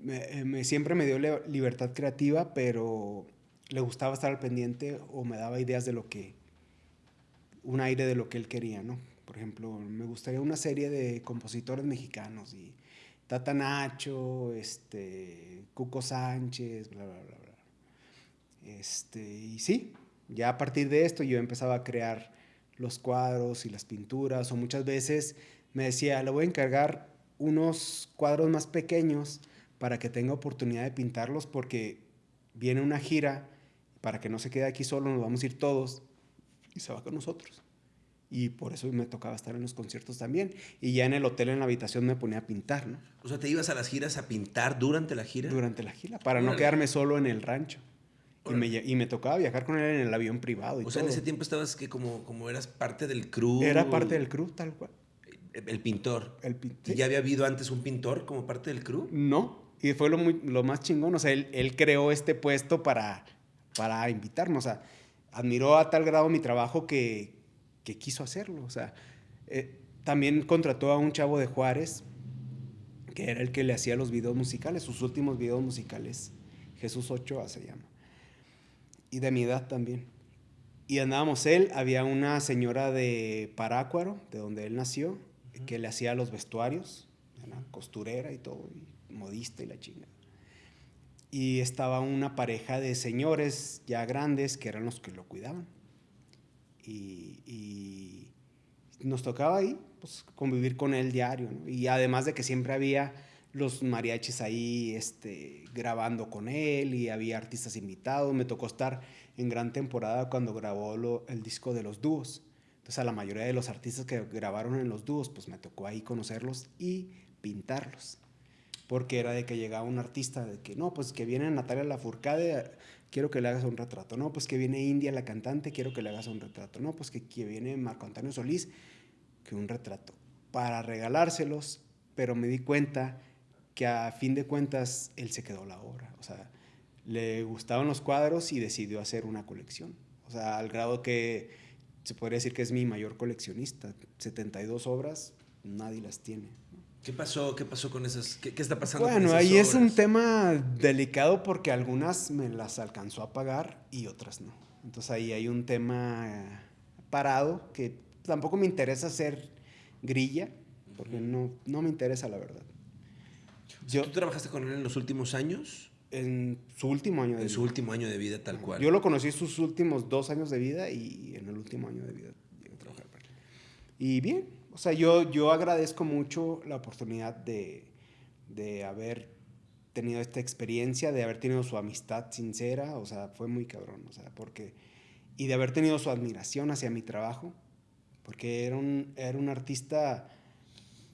me, me, siempre me dio libertad creativa, pero le gustaba estar al pendiente o me daba ideas de lo que, un aire de lo que él quería, ¿no? Por ejemplo, me gustaría una serie de compositores mexicanos y Tata Nacho, este, Cuco Sánchez, bla, bla, bla, bla. Este, y sí, ya a partir de esto yo empezaba a crear los cuadros y las pinturas, o muchas veces me decía, le voy a encargar unos cuadros más pequeños para que tenga oportunidad de pintarlos porque viene una gira, para que no se quede aquí solo, nos vamos a ir todos y se va con nosotros y por eso me tocaba estar en los conciertos también. Y ya en el hotel, en la habitación, me ponía a pintar, ¿no? O sea, ¿te ibas a las giras a pintar durante la gira? Durante la gira, para no quedarme solo en el rancho. Y me, y me, tocaba viajar con él en el avión privado. Y o sea, en ese tiempo estabas que como, como eras parte del crew. Era parte del crew, tal cual. El, pintor. El ¿Y ya había habido antes un pintor como parte del crew? No, y fue lo, muy, lo más chingón. O sea, él, él creó este puesto para, para invitarnos. O sea, admiró a tal grado mi trabajo que, que quiso hacerlo. O sea, eh, también contrató a un chavo de Juárez, que era el que le hacía los videos musicales, sus últimos videos musicales. Jesús Ochoa se llama. Y de mi edad también. Y andábamos él, había una señora de Parácuaro, de donde él nació, que le hacía los vestuarios, era costurera y todo, y modista y la chinga. Y estaba una pareja de señores ya grandes que eran los que lo cuidaban. Y, nos tocaba ahí pues, convivir con él diario. Y además de que siempre había los mariachis ahí este, grabando con él y había artistas invitados. Me tocó estar en gran temporada cuando grabó el disco de los dúos. Entonces a la mayoría de los artistas que grabaron en los dúos, pues me tocó ahí conocerlos y pintarlos. Porque era de que llegaba un artista de que, no, pues que viene Natalia Lafourcade, quiero que le hagas un retrato. No, pues que viene India la cantante, quiero que le hagas un retrato. No, pues que, que viene Marco Antonio Solís, que un retrato. Para regalárselos, pero me di cuenta que a fin de cuentas él se quedó la obra. O sea, le gustaban los cuadros y decidió hacer una colección. O sea, al grado que se podría decir que es mi mayor coleccionista. 72 obras, nadie las tiene. ¿Qué pasó? ¿Qué pasó con esas? ¿Qué, qué está pasando bueno, con esas ahí es un obras? tema delicado porque algunas me las alcanzó a pagar y otras no. Entonces ahí hay un tema eh, parado que tampoco me interesa hacer grilla, porque no, no me interesa la verdad. O sea, ¿Tú trabajaste con él en los últimos años? En su último año de En vida. su último año de vida, tal cual. Yo lo conocí sus últimos dos años de vida y en el último año de vida llegué a trabajar para él. Y bien, o sea, yo, yo agradezco mucho la oportunidad de, de haber tenido esta experiencia, de haber tenido su amistad sincera, o sea, fue muy cabrón, o sea, porque... Y de haber tenido su admiración hacia mi trabajo, porque era un, era un artista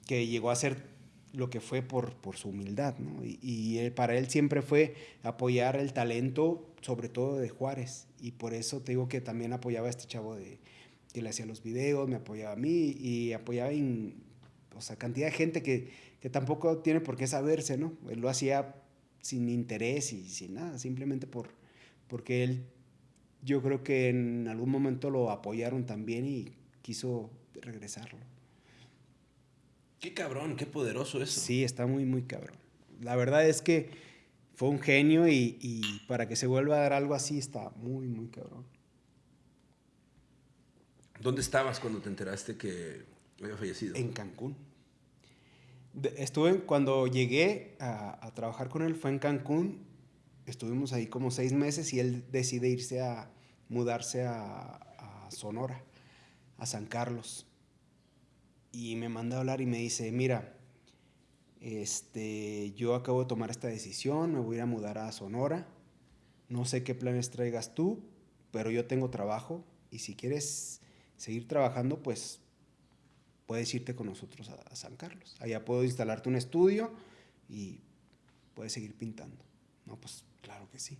que llegó a ser lo que fue por, por su humildad, ¿no? Y, él- para él siempre fue apoyar el talento, sobre todo de Juárez, y por eso te digo que también apoyaba a este chavo de que le hacía los videos, me apoyaba a mí y apoyaba en, o sea, cantidad de gente que, que tampoco tiene por qué saberse, ¿no? Él lo hacía sin interés y sin nada, simplemente por, porque él, yo creo que en algún momento lo apoyaron también y quiso regresarlo. Qué cabrón, qué poderoso eso. Sí, está muy, muy cabrón. La verdad es que fue un genio y, y para que se vuelva a dar algo así está muy, muy cabrón. ¿Dónde estabas cuando te enteraste que había fallecido? En Cancún. Estuve, cuando llegué a, trabajar con él, fue en Cancún. Estuvimos ahí como seis meses y él decide irse a mudarse a, a Sonora, a San Carlos. Y me manda a hablar y me dice, mira, este, yo acabo de tomar esta decisión, me voy a ir a mudar a Sonora. No sé qué planes traigas tú, pero yo tengo trabajo y si quieres seguir trabajando, pues puedes irte con nosotros a, San Carlos. Allá puedo instalarte un estudio y puedes seguir pintando. No, pues claro que sí.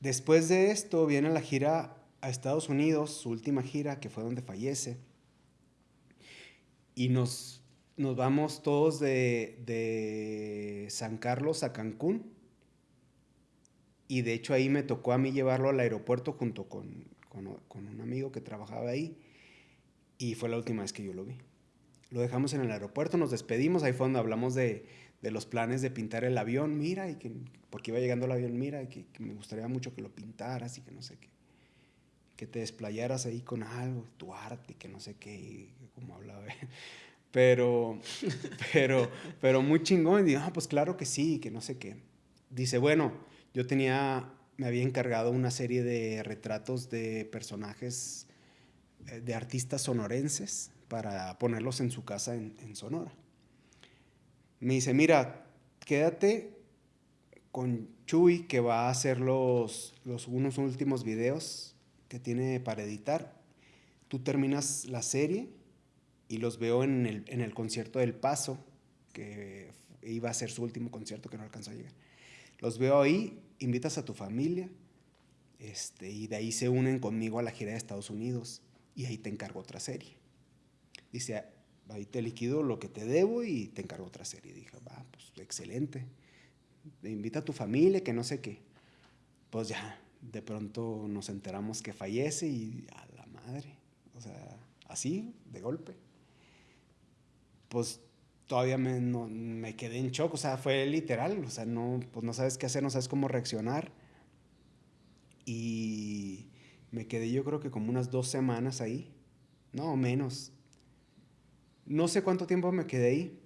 Después de esto viene la gira a Estados Unidos, su última gira, que fue donde fallece. Y nos, nos vamos todos de, de San Carlos a Cancún. Y de hecho ahí me tocó a mí llevarlo al aeropuerto junto con, con, con un amigo que trabajaba ahí. Y fue la última vez que yo lo vi. Lo dejamos en el aeropuerto, nos despedimos, ahí fue donde hablamos de, de los planes de pintar el avión, mira, y que, porque iba llegando el avión, mira, y que, que me gustaría mucho que lo pintaras y que no sé qué. Que te desplayaras ahí con algo, tu arte, que no sé qué, y como hablaba. Pero, pero, pero muy chingón. Y digo, ah, pues claro que sí, que no sé qué. Dice, bueno, yo tenía, me había encargado una serie de retratos de personajes eh, de artistas sonorenses para ponerlos en su casa en, Sonora. Me dice, mira, quédate con Chuy que va a hacer los, los unos últimos videos que tiene para editar. Tú terminas la serie y los veo en el, en el concierto del Paso, que iba a ser su último concierto que no alcanzó a llegar. Los veo ahí, invitas a tu familia este, y de ahí se unen conmigo a la gira de Estados Unidos y ahí te encargo otra serie. Dice, ahí te liquido lo que te debo y te encargo otra serie. dije, va, pues excelente. Invita a tu familia, que no sé qué. Pues ya, de pronto nos enteramos que fallece y a la madre. O sea, así, de golpe. Pues todavía me, no- me quedé en shock, o sea, fue literal, o sea, no, pues no sabes qué hacer, no sabes cómo reaccionar. Y me quedé yo creo que como unas dos semanas ahí, no menos, No sé cuánto tiempo me quedé ahí,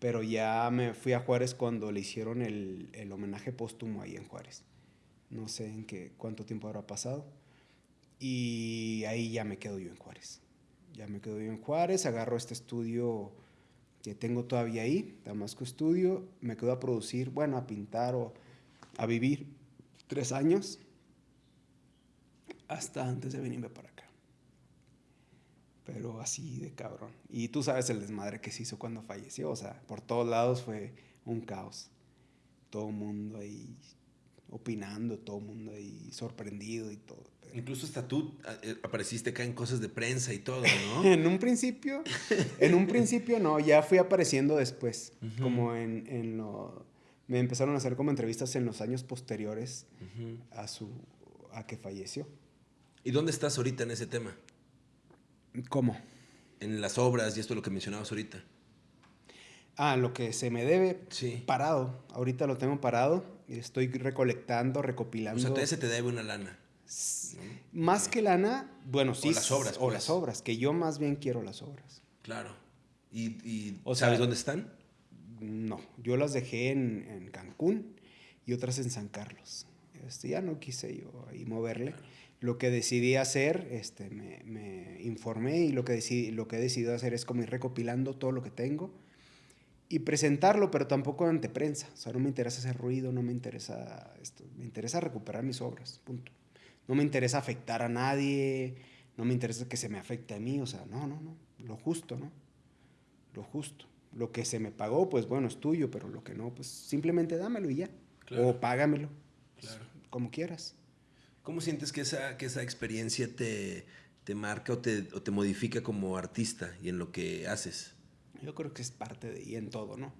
pero ya me fui a Juárez cuando le hicieron el, el homenaje póstumo ahí en Juárez. No sé en qué, cuánto tiempo habrá pasado. Y ahí ya me quedo yo en Juárez. Ya me quedo yo en Juárez, agarro este estudio que tengo todavía ahí, Damasco Estudio, me quedo a producir, bueno, a pintar o a vivir tres años hasta antes de venirme para acá. Pero así de cabrón. Y tú sabes el desmadre que se hizo cuando falleció, o sea, por todos lados fue un caos. Todo el mundo ahí opinando, todo el mundo ahí sorprendido y todo. Incluso hasta tú eh, apareciste acá en cosas de prensa y todo, ¿no? en un principio, en un principio no, ya fui apareciendo después, como en, en, lo... Me empezaron a hacer como entrevistas en los años posteriores a su... a que falleció. ¿Y dónde estás ahorita en ese tema? ¿Cómo? En las obras y esto lo que mencionabas ahorita. Ah, lo que se me debe sí. parado. Ahorita lo tengo parado. Estoy recolectando, recopilando. O sea, todavía se te debe una lana. Más que lana, bueno, sí. O las obras. O las pues. obras, que yo más bien quiero las obras. Claro. ¿Y, sabes dónde están? No, yo las dejé en, Cancún y otras en San Carlos. Este, ya no quise yo ahí moverle. Lo que decidí hacer, este, me, informé y lo que, decidí, lo que he decidido hacer es como ir recopilando todo lo que tengo y presentarlo, pero tampoco ante prensa. O sea, no me interesa hacer ruido, no me interesa esto. Me interesa recuperar mis obras, punto. No me interesa afectar a nadie, no me interesa que se me afecte a mí, o sea, no, no, no, lo justo, ¿no? Lo justo. Lo que se me pagó, pues bueno, es tuyo, pero lo que no, pues simplemente dámelo y ya. O págamelo, claro. como quieras. ¿Cómo sientes que esa, que esa experiencia te, te marca o te, o te modifica como artista y en lo que haces? Yo creo que es parte de, y en todo, ¿no?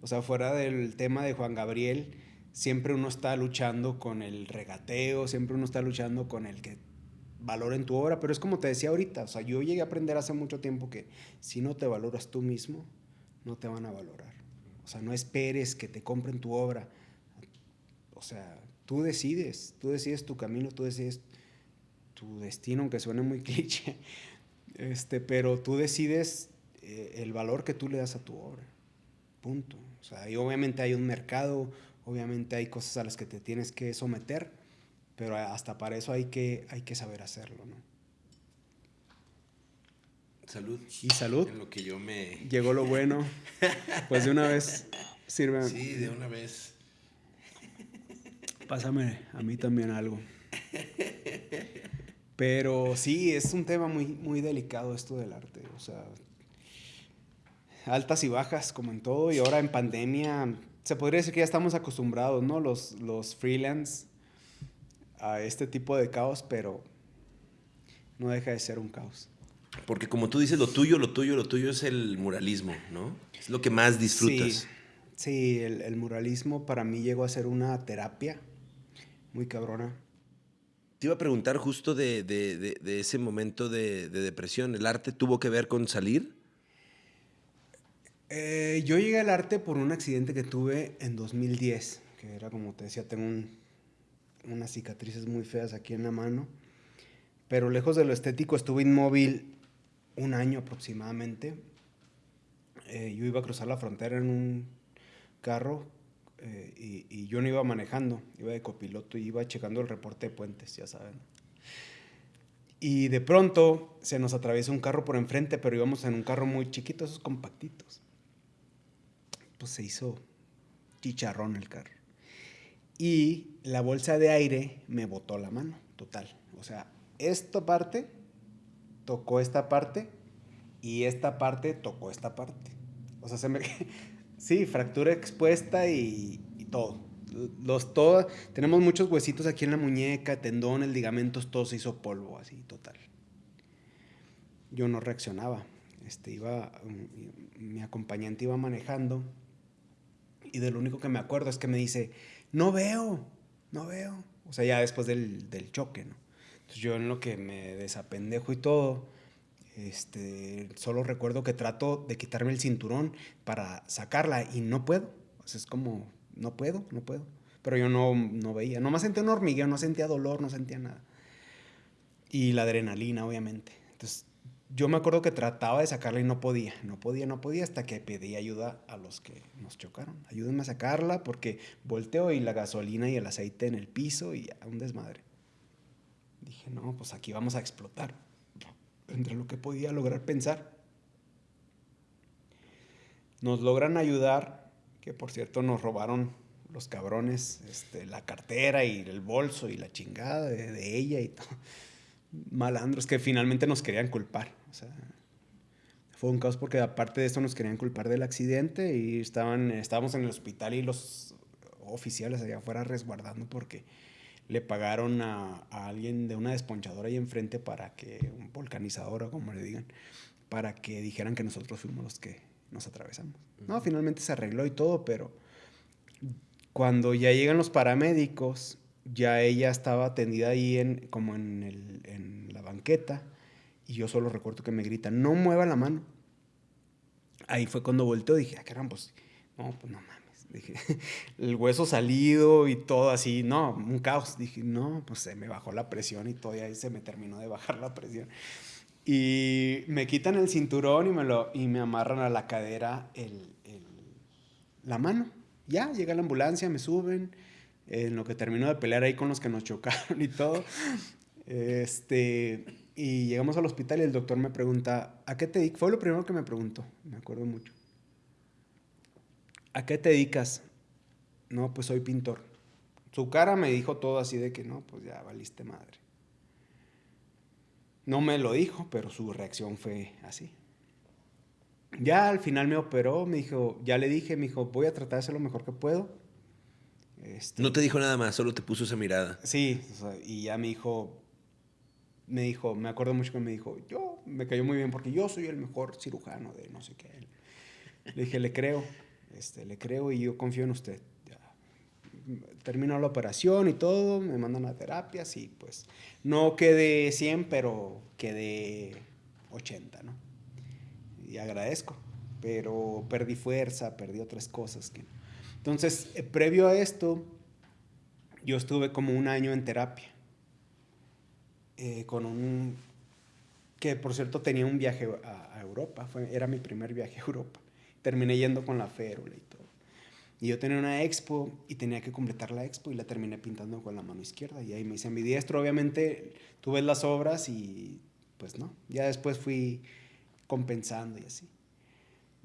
O sea, fuera del tema de Juan Gabriel, siempre uno está luchando con el regateo, siempre uno está luchando con el que valoren tu obra, pero es como te decía ahorita, o sea, yo llegué a aprender hace mucho tiempo que si no te valoras tú mismo, no te van a valorar. O sea, no esperes que te compren tu obra. O sea, tú decides, tú decides tu camino, tú decides tu destino, aunque suene muy cliché, este, pero tú decides eh, el valor que tú le das a tu obra. Punto. O sea, y obviamente hay un mercado, Obviamente hay cosas a las que te tienes que someter, pero hasta para eso hay que, hay que saber hacerlo, ¿no? Salud. Y salud. En lo que yo me... Llegó lo bueno. Pues de una vez sirve. Sí, de una vez. Pásame a mí también algo. Pero sí, es un tema muy, muy delicado esto del arte. O sea, altas y bajas como en todo. Y ahora en pandemia se podría decir que ya estamos acostumbrados, ¿no? Los, los freelance a este tipo de caos, pero no deja de ser un caos. Porque como tú dices, lo tuyo, lo tuyo, lo tuyo es el muralismo, ¿no? Es lo que más disfrutas. Sí, el, muralismo para mí llegó a ser una terapia muy cabrona. Te iba a preguntar justo de, de ese momento de, depresión. ¿El arte tuvo que ver con salir? Eh, yo llegué al arte por un accidente que tuve en 2010, que era como te decía, tengo unas cicatrices muy feas aquí en la mano, pero lejos de lo estético estuve inmóvil un año aproximadamente. Eh, yo iba a cruzar la frontera en un carro eh, y, yo no iba manejando, iba de copiloto y iba checando el reporte de puentes, ya saben. Y de pronto se nos atraviesa un carro por enfrente, pero íbamos en un carro muy chiquito, esos compactitos pues se hizo chicharrón el carro. Y la bolsa de aire me botó la mano, total. O sea, esta parte tocó esta parte y esta parte tocó esta parte. O sea, se me... sí, fractura expuesta y, todo. Los, todo. Tenemos muchos huesitos aquí en la muñeca, tendones, ligamentos, todo se hizo polvo, así, total. Yo no reaccionaba. Este, iba, mm, mi acompañante iba manejando y de lo único que me acuerdo es que me dice, no veo, no veo. O sea, ya después del, del choque, ¿no? Entonces yo en lo que me desapendejo y todo, este, solo recuerdo que trato de quitarme el cinturón para sacarla y no puedo. O sea, es como, no puedo, no puedo. Pero yo no, no veía, nomás sentía un hormigueo, no sentía dolor, no sentía nada. Y la adrenalina, obviamente. Entonces yo me acuerdo que trataba de sacarla y no podía, no podía, no podía, hasta que pedí ayuda a los que nos chocaron. Ayúdenme a sacarla porque volteo y la gasolina y el aceite en el piso y un desmadre. Dije, no, pues aquí vamos a explotar. Entre lo que podía lograr pensar. Nos logran ayudar, que por cierto nos robaron los cabrones este, la cartera y el bolso y la chingada de, de ella y todo malandros que finalmente nos querían culpar. O sea, fue un caos porque aparte de esto nos querían culpar del accidente y estaban, estábamos en el hospital y los oficiales allá afuera resguardando porque le pagaron a, alguien de una desponchadora ahí enfrente para que, un volcanizador o como le digan, para que dijeran que nosotros fuimos los que nos atravesamos. No, finalmente se arregló y todo, pero cuando ya llegan los paramédicos ya ella estaba atendida ahí en, como en, el, en la banqueta y yo solo recuerdo que me grita, no mueva la mano. Ahí fue cuando volteó dije, ah, caramba, pues, no, pues no mames. Dije, el hueso salido y todo así, no, un caos. Dije, no, pues se me bajó la presión y todo, y ahí se me terminó de bajar la presión. Y me quitan el cinturón y me, lo, y me amarran a la cadera el, el, la mano. Ya, llega la ambulancia, me suben en lo que terminó de pelear ahí con los que nos chocaron y todo. Este, y llegamos al hospital y el doctor me pregunta, ¿a qué te dedicas? Fue lo primero que me preguntó, me acuerdo mucho. ¿A qué te dedicas? No, pues soy pintor. Su cara me dijo todo así de que no, pues ya valiste madre. No me lo dijo, pero su reacción fue así. Ya al final me operó, me dijo, ya le dije, me dijo, voy a tratar de hacer lo mejor que puedo este, no te dijo nada más, solo te puso esa mirada. Sí, y ya me dijo, me dijo, me acuerdo mucho que me dijo, yo, me cayó muy bien porque yo soy el mejor cirujano de no sé qué. Le dije, le creo, este, le creo y yo confío en usted. Terminó la operación y todo, me mandan a terapias y pues no quedé 100, pero quedé 80, ¿no? Y agradezco, pero perdí fuerza, perdí otras cosas que entonces, eh, previo a esto, yo estuve como un año en terapia. Eh, con un. que por cierto tenía un viaje a, Europa, fue, era mi primer viaje a Europa. Terminé yendo con la férula y todo. Y yo tenía una expo y tenía que completar la expo y la terminé pintando con la mano izquierda. Y ahí me hice diestro Obviamente, tú ves las obras y pues no. Ya después fui compensando y así.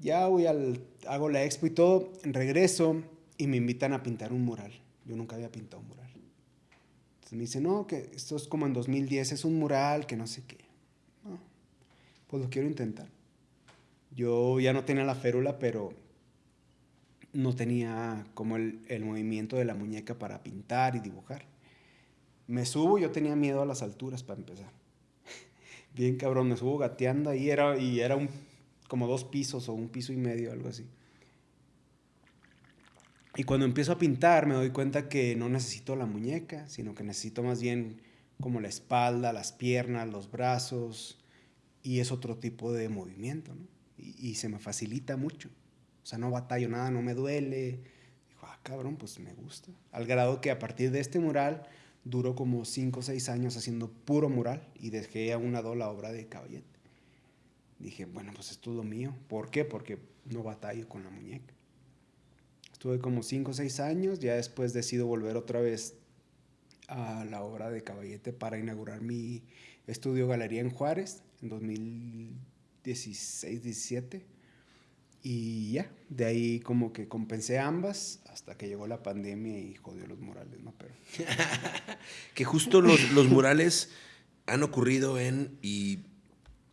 Ya voy al, hago la expo y todo, regreso y me invitan a pintar un mural. Yo nunca había pintado un mural. Me dicen, no, que esto es como en 2010, es un mural, que no sé qué. pues lo quiero intentar. Yo ya no tenía la férula, pero no tenía como el, el movimiento de la muñeca para pintar y dibujar. Me subo, yo tenía miedo a las alturas para empezar. Bien cabrón, me subo gateando ahí era, y era un como dos pisos o un piso y medio, algo así. Y cuando empiezo a pintar me doy cuenta que no necesito la muñeca, sino que necesito más bien como la espalda, las piernas, los brazos, y es otro tipo de movimiento, ¿no? Y, se me facilita mucho. O sea, no batallo nada, no me duele. Dijo, ah, cabrón, pues me gusta. Al grado que a partir de este mural duró como 5 o 6 años haciendo puro mural y dejé a una la obra de Caballete dije, bueno, pues es lo mío. ¿Por qué? Porque no batallo con la muñeca. Estuve como 5 o 6 años, ya después decido volver otra vez a la obra de Caballete para inaugurar mi estudio Galería en Juárez en 2016-17. Y ya, de ahí como que compensé ambas hasta que llegó la pandemia y jodió los murales, ¿no? Pero... que justo los, los murales han ocurrido en,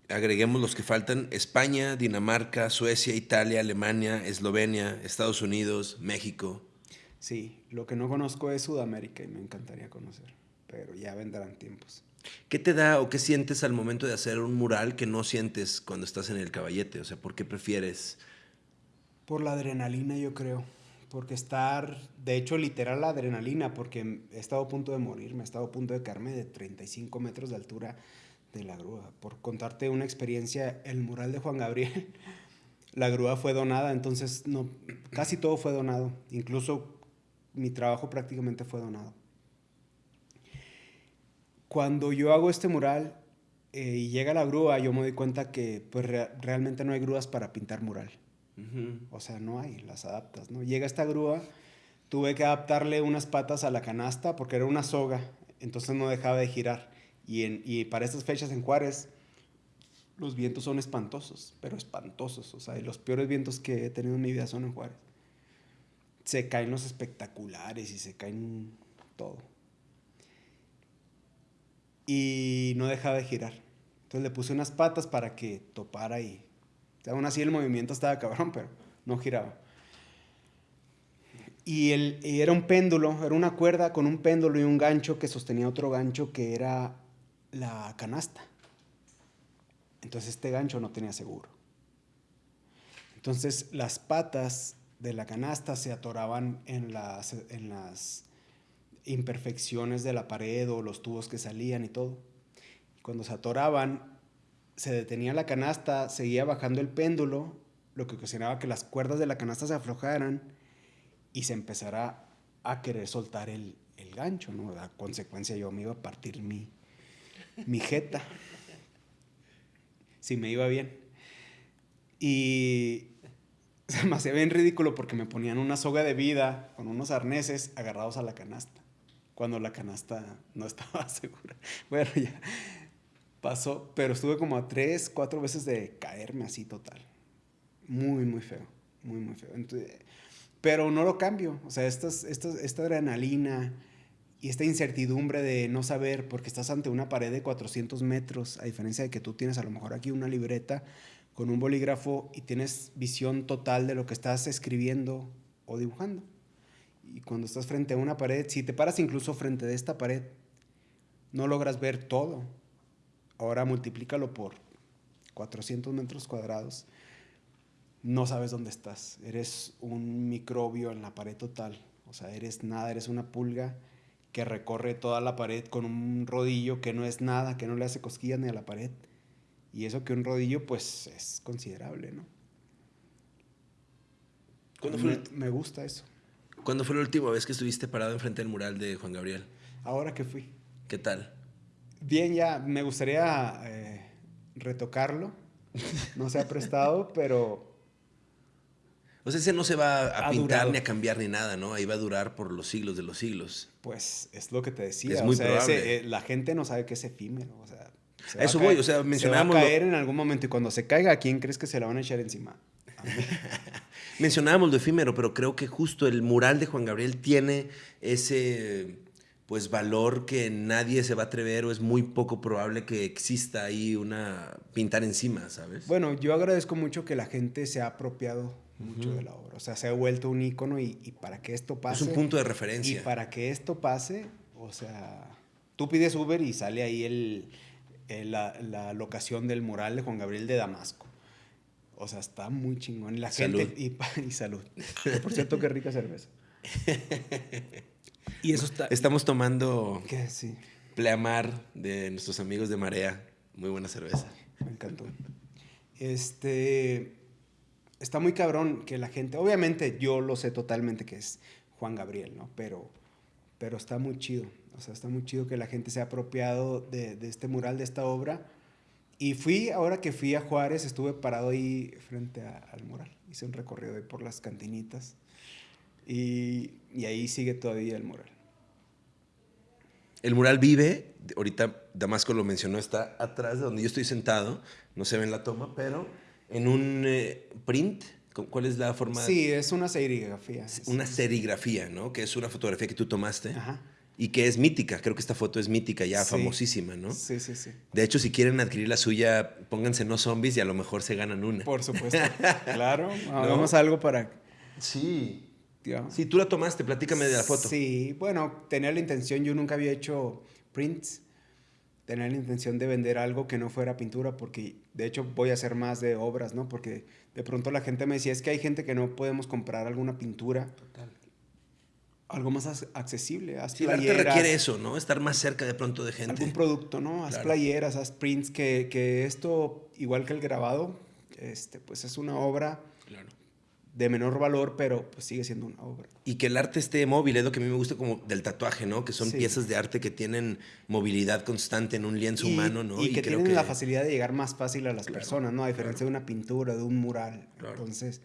agreguemos los que faltan, España, Dinamarca, Suecia, Italia, Alemania, Eslovenia, Estados Unidos, México. Sí, lo que no conozco es Sudamérica y me encantaría conocer, pero ya vendrán tiempos. ¿Qué te da o qué sientes al momento de hacer un mural que no sientes cuando estás en el caballete? O sea, ¿por qué prefieres? Por la adrenalina, yo creo. Porque estar, de hecho, literal la adrenalina, porque he estado a punto de morir, me he estado a punto de caerme de 35 metros de altura de la grúa. Por contarte una experiencia, el mural de Juan Gabriel, la grúa fue donada, entonces no, casi todo fue donado, incluso mi trabajo prácticamente fue donado. Cuando yo hago este mural, eh, y llega la grúa, yo me doy cuenta que pues realmente no hay grúas para pintar mural. O sea, no hay, las adaptas, ¿no? Llega esta grúa, tuve que adaptarle unas patas a la canasta porque era una soga, entonces no dejaba de girar. Y, en, y para estas fechas en Juárez, los vientos son espantosos, pero espantosos. O sea, los peores vientos que he tenido en mi vida son en Juárez. Se caen los espectaculares y se caen todo. Y no dejaba de girar. Entonces le puse unas patas para que topara y... aún así el movimiento estaba cabrón, pero no giraba. Y, el, y era un péndulo, era una cuerda con un péndulo y un gancho que sostenía otro gancho que era la canasta. Entonces este gancho no tenía seguro. Entonces las patas de la canasta se atoraban en las, imperfecciones de la pared o los tubos que salían y todo. Cuando se atoraban, se detenía la canasta, seguía bajando el péndulo, lo que ocasionaba que las cuerdas de la canasta se aflojaran y se empezara a querer soltar el, el gancho, ¿no? A consecuencia yo me iba a partir mi, mi jeta si me iba bien. Y se me hacía bien ridículo porque me ponían una soga de vida con unos arneses agarrados a la canasta, cuando la canasta no estaba segura. Bueno, ya pasó, pero estuve como a tres, cuatro veces de caerme así total. Muy, muy feo, muy, muy feo. pero no lo cambio, o sea, esta adrenalina, y esta incertidumbre de no saber, porque estás ante una pared de 400 metros, a diferencia de que tú tienes a lo mejor aquí una libreta con un bolígrafo y tienes visión total de lo que estás escribiendo o dibujando. Y cuando estás frente a una pared, si te paras incluso frente de esta pared, no logras ver todo. Ahora multiplícalo por 400 metros cuadrados. No sabes dónde estás. Eres un microbio en la pared total. O sea, eres nada, eres una pulga que recorre toda la pared con un rodillo que no es nada, que no le hace cosquillas ni a la pared. Y eso que un rodillo, pues, es considerable, ¿no? ¿Cuándo fue me, gusta eso. ¿Cuándo fue la última vez que estuviste parado enfrente del mural de Juan Gabriel? Ahora que fui. ¿Qué tal? Bien, ya me gustaría eh, retocarlo. No se ha prestado, pero o sea, ese no se va a pintar ni a cambiar ni nada, ¿no? Ahí va a durar por los siglos de los siglos. Pues es lo que te decía. Es muy probable. Eh, la gente no sabe que es efímero. O sea, eso voy, o sea, mencionábamos. Se va a caer en algún momento y cuando se caiga, ¿a quién crees que se la van a echar encima? mencionábamos lo efímero, pero creo que justo el mural de Juan Gabriel tiene ese pues valor que nadie se va a atrever o es muy poco probable que exista ahí una pintar encima, ¿sabes? Bueno, yo agradezco mucho que la gente se ha apropiado mucho de la obra. O sea, se ha vuelto un icono y, para que esto pase. Es un punto de referencia. Y para que esto pase, o sea, tú pides Uber y sale ahí el, la, locación del mural de Juan Gabriel de Damasco. O sea, está muy chingón. La gente. Y, y salud. Por cierto, qué rica cerveza. y eso está. Estamos tomando. ¿Qué? Sí. Pleamar de nuestros amigos de Marea. Muy buena cerveza. Me encantó. Este está muy cabrón que la gente, obviamente yo lo sé totalmente que es Juan Gabriel, ¿no? Pero, pero está muy chido, o sea, está muy chido que la gente se ha apropiado de, este mural, de esta obra. Y fui, ahora que fui a Juárez, estuve parado ahí frente al mural. Hice un recorrido ahí por las cantinitas. Y, y ahí sigue todavía el mural. El mural vive, ahorita Damasco lo mencionó, está atrás de donde yo estoy sentado, no se ve en la toma, pero en un eh, print. ¿Cuál es la forma? Sí, es una serigrafía. Una serigrafía, ¿no? Que es una fotografía que tú tomaste. Ajá. Y que es mítica. Creo que esta foto es mítica, ya famosísima, ¿no? Sí, sí, sí. De hecho, si quieren adquirir la suya, pónganse no zombies y a lo mejor se ganan una. Por supuesto. claro. Hagamos algo para. Sí. Sí, tú la tomaste, platícame de la foto. Sí, bueno, tenía la intención, yo nunca había hecho prints tener la intención de vender algo que no fuera pintura, porque de hecho voy a hacer más de obras, ¿no? Porque de pronto la gente me decía, es que hay gente que no podemos comprar alguna pintura. Total. Algo más accesible. Haz sí, playeras, requiere eso, ¿no? Estar más cerca de pronto de gente. Algún producto, ¿no? Haz playeras, haz prints, que, que, esto, igual que el grabado, este, pues es una obra de menor valor, pero pues sigue siendo una obra. Y que el arte esté móvil, es lo que a mí me gusta como del tatuaje, ¿no? Que son piezas de arte que tienen movilidad constante en un lienzo humano, ¿no? Y, que tienen la facilidad de llegar más fácil a las personas, ¿no? A diferencia de una pintura, de un mural. Entonces,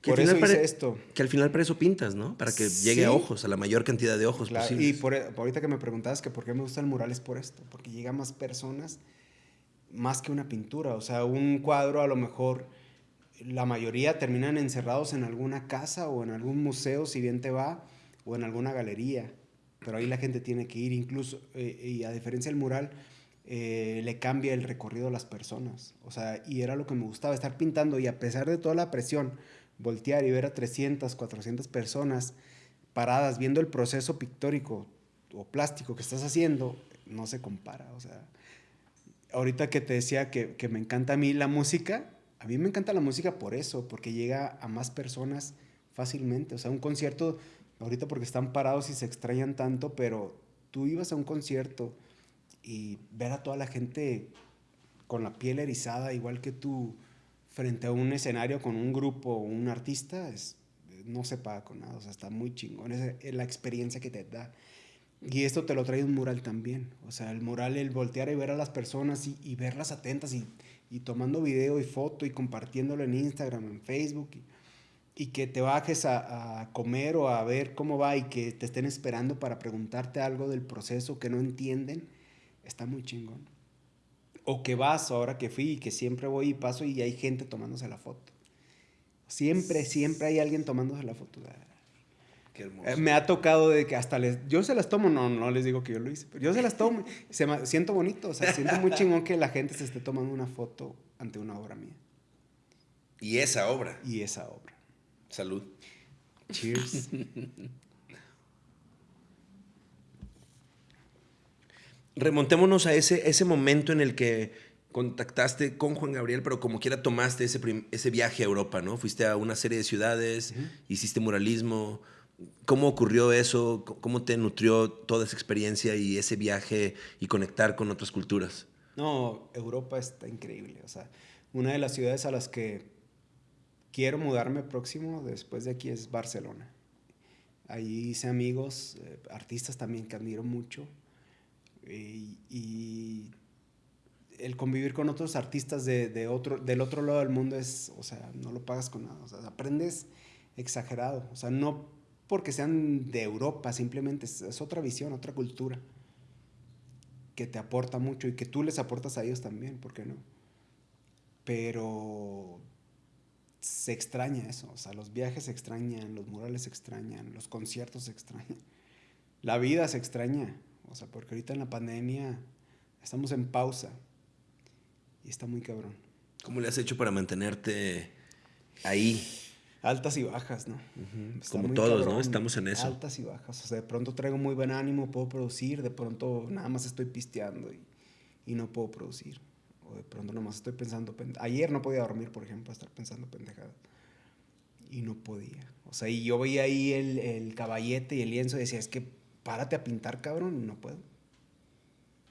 por eso hice esto. Que al final para eso pintas, ¿no? Para que llegue a ojos, a la mayor cantidad de ojos claro. Y por, ahorita que me preguntabas que por qué me gusta el mural es por esto, porque llega a más personas más que una pintura. O sea, un cuadro a lo mejor la mayoría terminan encerrados en alguna casa o en algún museo, si bien te va, o en alguna galería. Pero ahí la gente tiene que ir, incluso, eh, y a diferencia del mural, eh, le cambia el recorrido a las personas. O sea, y era lo que me gustaba, estar pintando y a pesar de toda la presión, voltear y ver a 300, 400 personas paradas viendo el proceso pictórico o plástico que estás haciendo, no se compara. O sea, ahorita que te decía que, que me encanta a mí la música, a mí me encanta la música por eso, porque llega a más personas fácilmente. O sea, un concierto, ahorita porque están parados y se extrañan tanto, pero tú ibas a un concierto y ver a toda la gente con la piel erizada, igual que tú, frente a un escenario con un grupo o un artista, es, no se paga con nada. O sea, está muy chingón. Es la experiencia que te da. Y esto te lo trae un mural también. O sea, el mural, el voltear y ver a las personas y, y verlas atentas y y tomando video y foto y compartiéndolo en Instagram, en Facebook, y, que te bajes a, comer o a ver cómo va y que te estén esperando para preguntarte algo del proceso que no entienden, está muy chingón. O que vas ahora que fui y que siempre voy y paso y hay gente tomándose la foto. Siempre, siempre hay alguien tomándose la foto. Eh, me ha tocado de que hasta les... Yo se las tomo, no, no les digo que yo lo hice, pero yo se las tomo. se me, siento bonito, o sea, siento muy chingón que la gente se esté tomando una foto ante una obra mía. Y esa obra. Y esa obra. Salud. Cheers. Remontémonos a ese, ese momento en el que contactaste con Juan Gabriel, pero como quiera tomaste ese, ese viaje a Europa, ¿no? Fuiste a una serie de ciudades, hiciste muralismo, ¿Cómo ocurrió eso? ¿Cómo te nutrió toda esa experiencia y ese viaje y conectar con otras culturas? No, Europa está increíble. O sea, una de las ciudades a las que quiero mudarme próximo después de aquí es Barcelona. Allí hice amigos, eh, artistas también que admiro mucho. Y, el convivir con otros artistas de, otro, del otro lado del mundo es, o sea, no lo pagas con nada. O sea, aprendes exagerado. O sea, no porque sean de Europa, simplemente es, otra visión, otra cultura que te aporta mucho y que tú les aportas a ellos también, ¿por qué no? Pero se extraña eso, o sea, los viajes se extrañan, los murales se extrañan, los conciertos se extrañan, la vida se extraña, o sea, porque ahorita en la pandemia estamos en pausa y está muy cabrón. ¿Cómo le has hecho para mantenerte ahí? Altas y bajas, ¿no? Como todos, ¿no? Estamos en eso. Altas y bajas. O sea, de pronto traigo muy buen ánimo, puedo producir, de pronto nada más estoy pisteando y, no puedo producir. O de pronto nada más estoy pensando... Ayer no podía dormir, por ejemplo, estar pensando pendejada. Y no podía. O sea, y yo veía ahí el, el caballete y el lienzo y decía, es que párate a pintar, cabrón, y no puedo.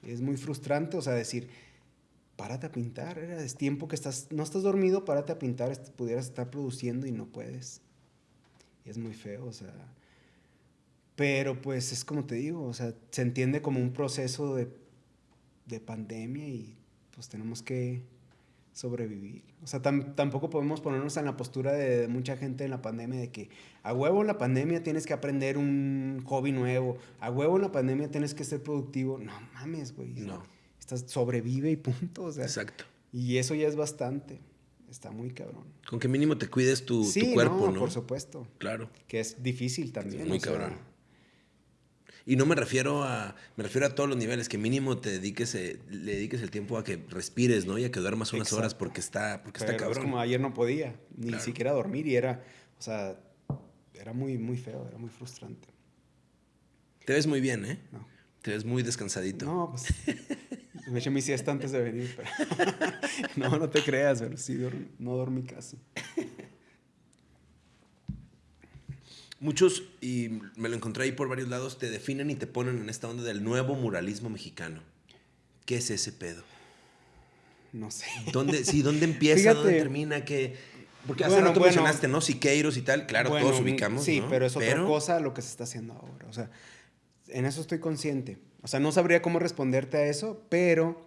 es muy frustrante, o sea, decir párate a pintar, es tiempo que estás, no estás dormido, párate a pintar, pudieras estar produciendo y no puedes. Y es muy feo, o sea. Pero pues es como te digo, o sea, se entiende como un proceso de, de pandemia y pues tenemos que sobrevivir. O sea, tampoco podemos ponernos en la postura de, mucha gente en la pandemia de que a huevo en la pandemia tienes que aprender un hobby nuevo, a huevo en la pandemia tienes que ser productivo. No mames, güey. No sobrevive y punto. Exacto. Y eso ya es bastante. Está muy cabrón. Con que mínimo te cuides tu, cuerpo, no, Por supuesto. Claro. Que es difícil también. muy cabrón. Y no me refiero a. Me refiero a todos los niveles, que mínimo te dediques, eh, le dediques el tiempo a que respires, ¿no? Y a que duermas unas horas porque está, porque está cabrón. Es como ayer no podía, ni siquiera dormir, y era. O sea, era muy, muy feo, era muy frustrante. Te ves muy bien, ¿eh? No. Te ves muy descansadito. No, pues. Me eché mi siesta antes de venir, pero. no, no te creas, pero sí, no dormí casi. Muchos, y me lo encontré ahí por varios lados, te definen y te ponen en esta onda del nuevo muralismo mexicano. ¿Qué es ese pedo? No sé. ¿Dónde, sí, ¿dónde empieza? ¿Dónde termina? ¿Qué, Porque hace rato mencionaste, ¿no? Siqueiros y tal, claro, todos ubicamos. Sí, pero es otra cosa lo que se está haciendo ahora. O sea, en eso estoy consciente. O sea, no sabría cómo responderte a eso, pero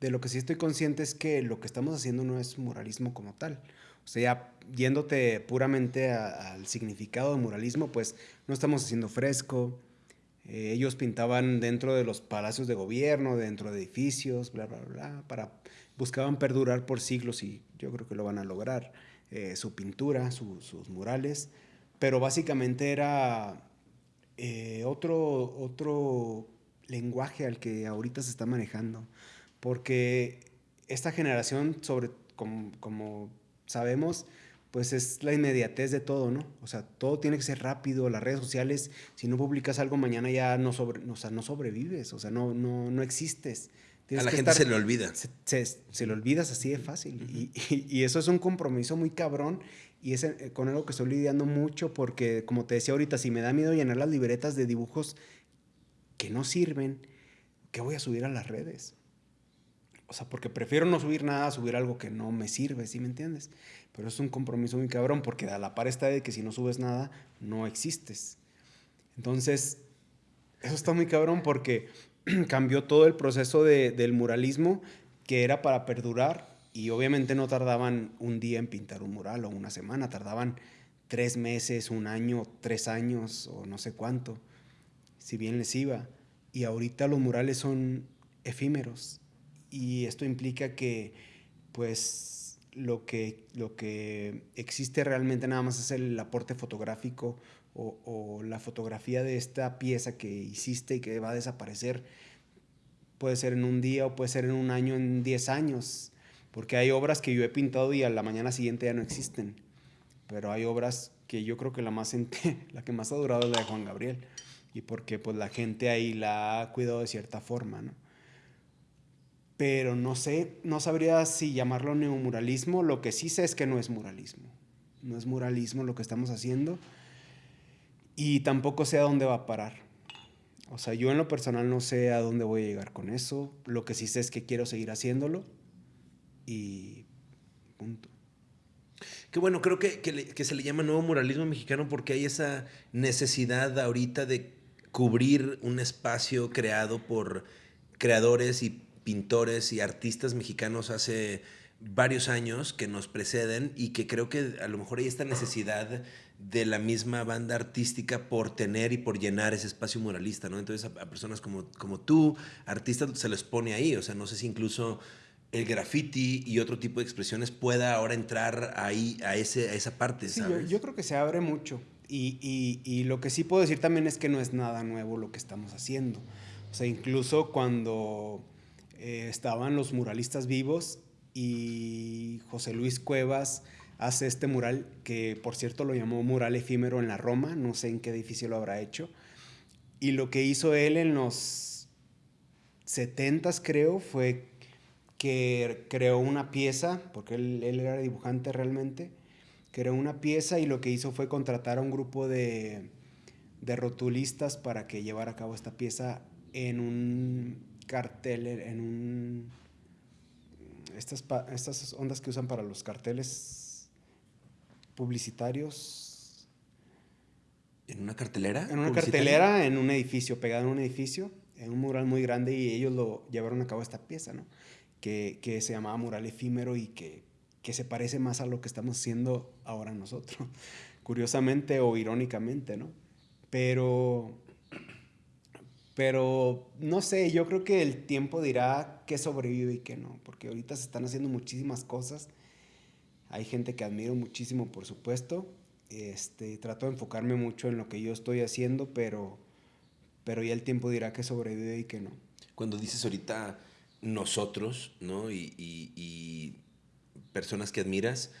de lo que sí estoy consciente es que lo que estamos haciendo no es muralismo como tal. O sea, ya yéndote puramente al significado de muralismo, pues no estamos haciendo fresco. Eh, ellos pintaban dentro de los palacios de gobierno, dentro de edificios, bla, bla, bla, para, buscaban perdurar por siglos y yo creo que lo van a lograr. Eh, su pintura, sus murales, pero básicamente era eh, otro, otro lenguaje al que ahorita se está manejando, porque esta generación, sobre, como, como sabemos, pues es la inmediatez de todo, ¿no? O sea, todo tiene que ser rápido, las redes sociales, si no publicas algo mañana ya no, sobre, o sea, no sobrevives, o sea, no, no, no existes a la gente se le olvida. Se, se, le olvidas así de fácil. y, y, eso es un compromiso muy cabrón. Y es eh, con algo que estoy lidiando mucho porque, como te decía ahorita, si me da miedo llenar las libretas de dibujos que no sirven, ¿qué voy a subir a las redes? O sea, porque prefiero no subir nada, subir algo que no me sirve, ¿sí me entiendes? Pero es un compromiso muy cabrón porque a la par está de que si no subes nada, no existes. Entonces, eso está muy cabrón porque cambió todo el proceso del muralismo que era para perdurar y obviamente no tardaban un día en pintar un mural o una semana, tardaban tres meses, un año, tres años o no sé cuánto, si bien les iba. Y ahorita los murales son efímeros. Y esto implica que pues lo que, lo que existe realmente nada más es el aporte fotográfico o, la fotografía de esta pieza que hiciste y que va a desaparecer, puede ser en un día o puede ser en un año, en 10 años, porque hay obras que yo he pintado y a la mañana siguiente ya no existen, pero hay obras que yo creo que la, más la que más ha durado es la de Juan Gabriel, y porque pues la gente ahí la ha cuidado de cierta forma, ¿no? Pero no sé, no sabría si llamarlo neomuralismo, lo que sí sé es que no es muralismo, no es muralismo lo que estamos haciendo, y tampoco sé a dónde va a parar. O sea, yo en lo personal no sé a dónde voy a llegar con eso. Lo que sí sé es que quiero seguir haciéndolo y punto. Qué bueno, creo que, que, se le llama nuevo muralismo mexicano porque hay esa necesidad ahorita de cubrir un espacio creado por creadores y pintores y artistas mexicanos hace varios años que nos preceden y que creo que a lo mejor hay esta necesidad de la misma banda artística por tener y por llenar ese espacio muralista, ¿no? Entonces a, personas como, como tú, artistas, se les pone ahí, o sea, no sé si incluso el graffiti y otro tipo de expresiones pueda ahora entrar ahí a, ese, a esa parte, sí, Yo, creo que se abre mucho y, y, y, lo que sí puedo decir también es que no es nada nuevo lo que estamos haciendo. O sea, incluso cuando eh, estaban los muralistas vivos y José Luis Cuevas hace este mural que por cierto lo llamó mural efímero en la Roma, no sé en qué edificio lo habrá hecho. Y lo que hizo él en los 70 creo fue que creó una pieza, porque él, él, era dibujante realmente, creó una pieza y lo que hizo fue contratar a un grupo de, de rotulistas para que llevara a cabo esta pieza en un cartel, en un... Estas, estas ondas que usan para los carteles publicitarios. ¿En una cartelera? En una cartelera, en un edificio, pegado en un edificio, en un mural muy grande y ellos lo llevaron a cabo esta pieza, ¿no? Que, que se llamaba mural efímero y que, que se parece más a lo que estamos haciendo ahora nosotros, curiosamente o irónicamente, ¿no? Pero, pero no sé, yo creo que el tiempo dirá qué sobrevive y qué no, porque ahorita se están haciendo muchísimas cosas hay gente que admiro muchísimo, por supuesto. Este, trato de enfocarme mucho en lo que yo estoy haciendo, pero, pero ya el tiempo dirá que sobrevive y que no. Cuando dices ahorita nosotros, ¿no? Y, personas que admiras,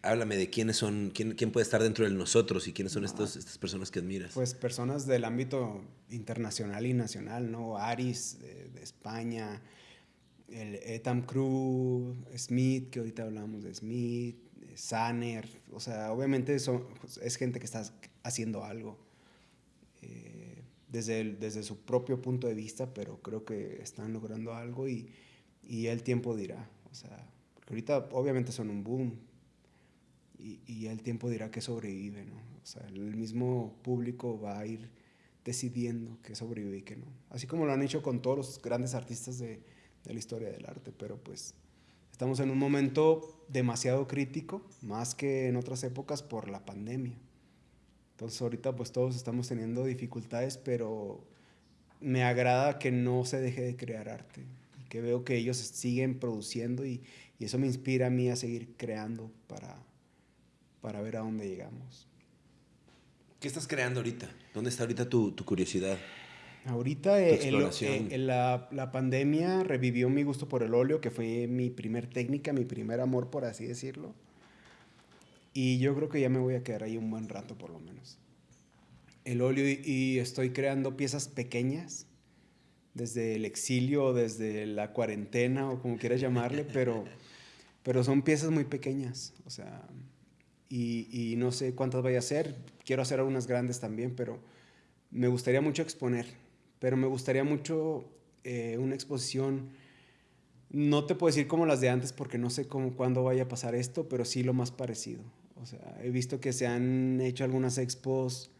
háblame de quiénes son, quién, quién, puede estar dentro de nosotros y quiénes son estos, estas personas que admiras. Pues personas del ámbito internacional y nacional, ¿no? Aris de, de España, el Etam Crew, Smith, que ahorita hablamos de Smith, Sanner, o sea, obviamente son, es gente que está haciendo algo eh, desde, desde su propio punto de vista, pero creo que están logrando algo y, y el tiempo dirá, o sea, ahorita obviamente son un boom y, y el tiempo dirá que sobrevive, ¿no? O sea, el mismo público va a ir decidiendo que sobrevive y que no. Así como lo han hecho con todos los grandes artistas de, de la historia del arte, pero pues estamos en un momento demasiado crítico, más que en otras épocas por la pandemia. Entonces ahorita pues todos estamos teniendo dificultades, pero me agrada que no se deje de crear arte, que veo que ellos siguen produciendo y, y eso me inspira a mí a seguir creando para, para ver a dónde llegamos. ¿Qué estás creando ahorita? ¿Dónde está ahorita tu, tu curiosidad? Ahorita eh, el, eh, la, la, pandemia revivió mi gusto por el óleo, que fue mi primer técnica, mi primer amor, por así decirlo. Y yo creo que ya me voy a quedar ahí un buen rato, por lo menos. El óleo y, y estoy creando piezas pequeñas, desde el exilio, desde la cuarentena, o como quieras llamarle, pero, pero son piezas muy pequeñas. O sea, y, no sé cuántas vaya a hacer. Quiero hacer algunas grandes también, pero me gustaría mucho exponer. Pero me gustaría mucho eh, una exposición. No te puedo decir como las de antes porque no sé cómo, cuándo vaya a pasar esto, pero sí lo más parecido. O sea, he visto que se han hecho algunas expos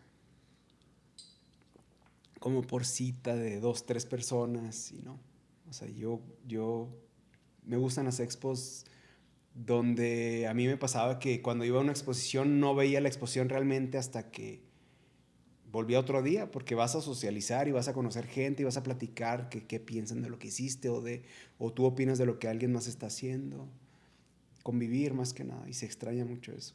como por cita de dos, tres personas y no. O sea, yo, yo me gustan las expos donde a mí me pasaba que cuando iba a una exposición no veía la exposición realmente hasta que volvía otro día, porque vas a socializar y vas a conocer gente y vas a platicar qué, qué piensan de lo que hiciste o, de, o tú opinas de lo que alguien más está haciendo. Convivir más que nada, y se extraña mucho eso.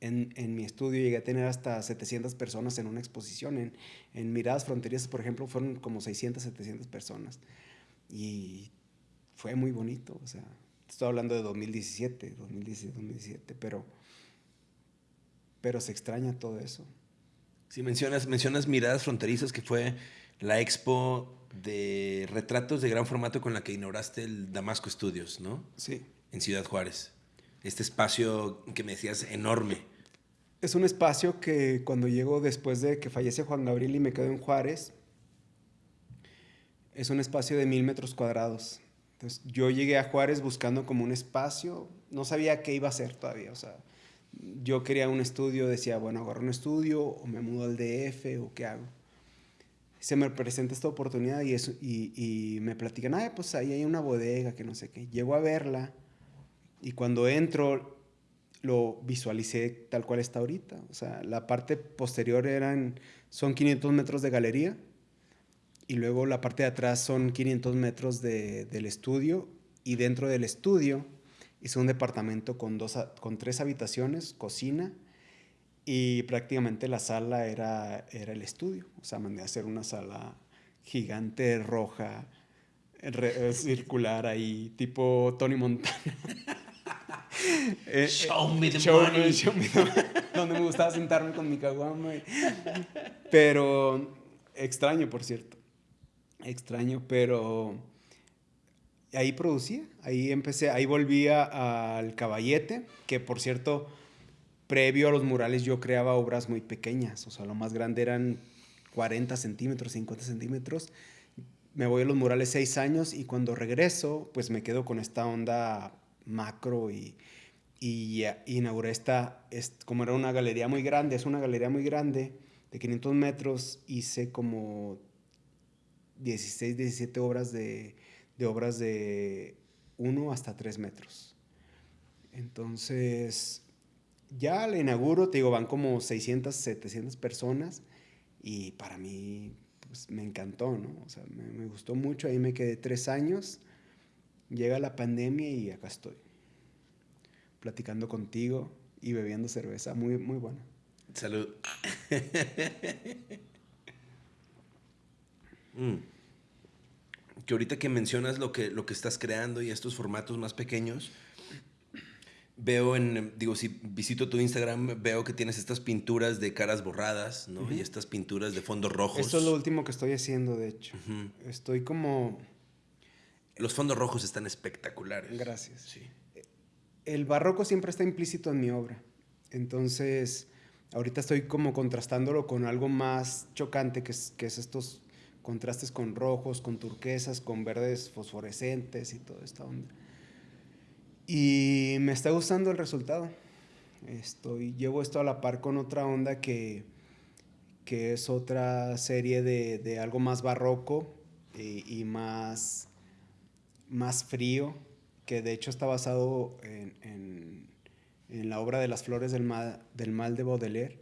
En, en, mi estudio llegué a tener hasta 700 personas en una exposición. En, en Miradas Fronterizas, por ejemplo, fueron como 600, 700 personas. Y fue muy bonito, o sea, Estoy hablando de 2017, 2017, 2017, pero, pero se extraña todo eso. Sí, mencionas, mencionas Miradas Fronterizas, que fue la expo de retratos de gran formato con la que inauguraste el Damasco Studios, ¿no? Sí. En Ciudad Juárez. Este espacio que me decías enorme. Es un espacio que cuando llego después de que fallece Juan Gabriel y me quedo en Juárez, es un espacio de mil metros cuadrados. Entonces yo llegué a Juárez buscando como un espacio, no sabía qué iba a hacer todavía, o sea, yo quería un estudio, decía, bueno, agarro un estudio o me mudo al DF o qué hago. Se me presenta esta oportunidad y, eso, y, me platican, ah, pues ahí hay una bodega que no sé qué. Llego a verla y cuando entro lo visualicé tal cual está ahorita. O sea, la parte posterior eran, son 500 metros de galería y luego la parte de atrás son 500 metros de, del estudio y dentro del estudio hice un departamento con, dos, con tres habitaciones, cocina y prácticamente la sala era, era el estudio. O sea, mandé a hacer una sala gigante, roja, re, circular ahí, tipo Tony Montana. eh, show me the show money. show me the, donde me gustaba sentarme con mi caguama. Pero extraño, por cierto extraño, pero ahí producía, ahí empecé, ahí volvía al caballete, que por cierto, previo a los murales yo creaba obras muy pequeñas, o sea, lo más grande eran 40 centímetros, 50 centímetros. Me voy a los murales seis años y cuando regreso, pues me quedo con esta onda macro y, y, y inauguré esta, es, como era una galería muy grande, es una galería muy grande, de 500 metros, hice como 16, 17 obras de, obras de 1 hasta 3 metros. Entonces, ya la inauguro, te digo, van como 600, 700 personas y para mí pues, me encantó, ¿no? O sea, me, me, gustó mucho, ahí me quedé tres años, llega la pandemia y acá estoy, platicando contigo y bebiendo cerveza, muy, muy buena. Salud. Mm. Que ahorita que mencionas lo que, lo que estás creando y estos formatos más pequeños, veo en, digo, si visito tu Instagram, veo que tienes estas pinturas de caras borradas, ¿no? Uh -huh. Y estas pinturas de fondos rojos. Esto es lo último que estoy haciendo, de hecho. Uh -huh. Estoy como... Los fondos rojos están espectaculares. Gracias. Sí. El barroco siempre está implícito en mi obra. Entonces, ahorita estoy como contrastándolo con algo más chocante, que es, que es estos contrastes con rojos, con turquesas, con verdes fosforescentes y toda esta onda. Y me está gustando el resultado. Estoy, llevo esto a la par con otra onda que, que es otra serie de, de algo más barroco y, y, más, más frío, que de hecho está basado en, en, en la obra de las flores del mal, del mal de Baudelaire.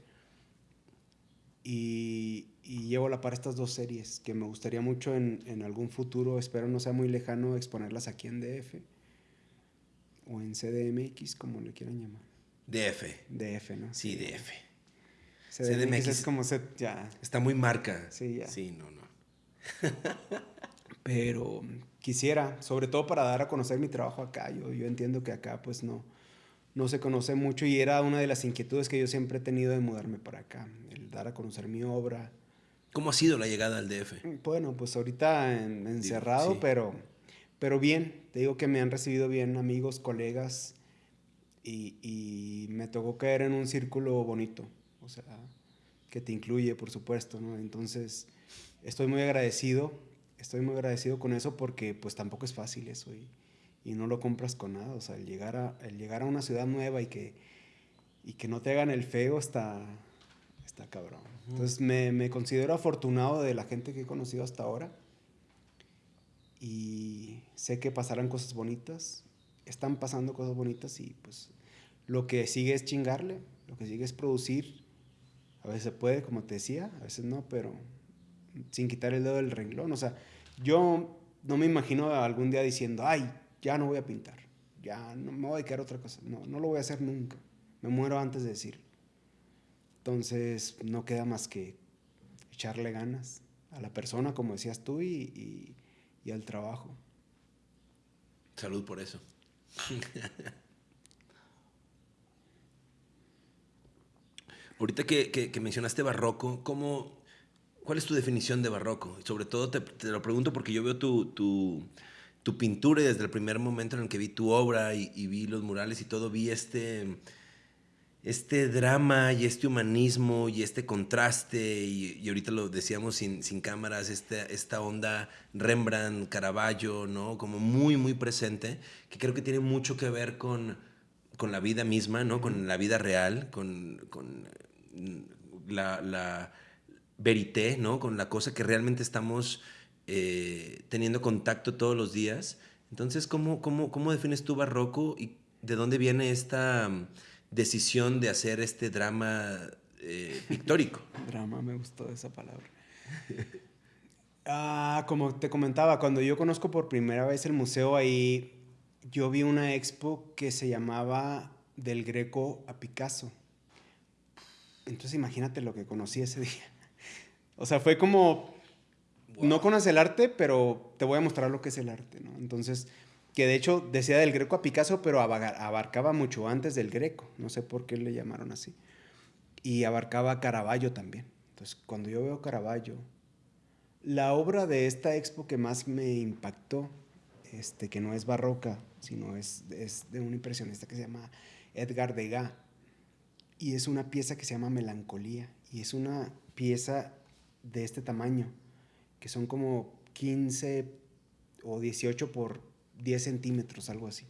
Y, y, llevo la par estas dos series que me gustaría mucho en, en algún futuro, espero no sea muy lejano, exponerlas aquí en DF o en CDMX, como le quieran llamar. DF. DF, ¿no? Sí, DF. CDMX, CDMX es como ya. Está muy marca. Sí, ya. Sí, no, no. Pero quisiera, sobre todo para dar a conocer mi trabajo acá. Yo, yo entiendo que acá pues no, no se conoce mucho y era una de las inquietudes que yo siempre he tenido de mudarme para acá, el dar a conocer mi obra. ¿Cómo ha sido la llegada al DF? Bueno, pues ahorita en, encerrado, sí. pero, pero bien. Te digo que me han recibido bien amigos, colegas y, y, me tocó caer en un círculo bonito, o sea, que te incluye, por supuesto, ¿no? Entonces, estoy muy agradecido, estoy muy agradecido con eso porque pues tampoco es fácil eso y, y no lo compras con nada, o sea, el llegar a, el llegar a una ciudad nueva y que, y que no te hagan el feo está, está cabrón. Entonces, me, me considero afortunado de la gente que he conocido hasta ahora y sé que pasarán cosas bonitas, están pasando cosas bonitas y pues lo que sigue es chingarle, lo que sigue es producir. A veces se puede, como te decía, a veces no, pero sin quitar el dedo del renglón. O sea, yo no me imagino algún día diciendo, ay, ya no voy a pintar, ya no me voy a dedicar a otra cosa. No, no lo voy a hacer nunca. Me muero antes de decirlo. Entonces, no queda más que echarle ganas a la persona, como decías tú, y, y, y al trabajo. Salud por eso. Ahorita que, que, que, mencionaste barroco, ¿cómo, ¿cuál es tu definición de barroco? Sobre todo te, te lo pregunto porque yo veo tu, tu, tu, pintura y desde el primer momento en el que vi tu obra y, y vi los murales y todo, vi este, este drama y este humanismo y este contraste, y, y ahorita lo decíamos sin, sin cámaras, este, esta onda Rembrandt, Caravaggio, ¿no? Como muy, muy presente, que creo que tiene mucho que ver con, con la vida misma, ¿no? Con la vida real, con, con la, la, verité, ¿no? Con la cosa que realmente estamos eh, teniendo contacto todos los días. Entonces, ¿cómo, cómo, ¿cómo defines tú barroco y de dónde viene esta decisión de hacer este drama eh, pictórico. drama, me gustó esa palabra. ah, como te comentaba, cuando yo conozco por primera vez el museo ahí, yo vi una expo que se llamaba Del Greco a Picasso. Entonces imagínate lo que conocí ese día. O sea, fue como, wow. no conoces el arte, pero te voy a mostrar lo que es el arte, ¿no? Entonces que de hecho decía del Greco a Picasso, pero abarcaba mucho antes del Greco, no sé por qué le llamaron así. Y abarcaba Caravaggio también. Entonces, cuando yo veo Caravaggio, la obra de esta expo que más me impactó, este, que no es barroca, sino es, es de un impresionista que se llama Edgar Degas, y es una pieza que se llama Melancolía, y es una pieza de este tamaño, que son como 15 o 18 por 10 centímetros, algo así.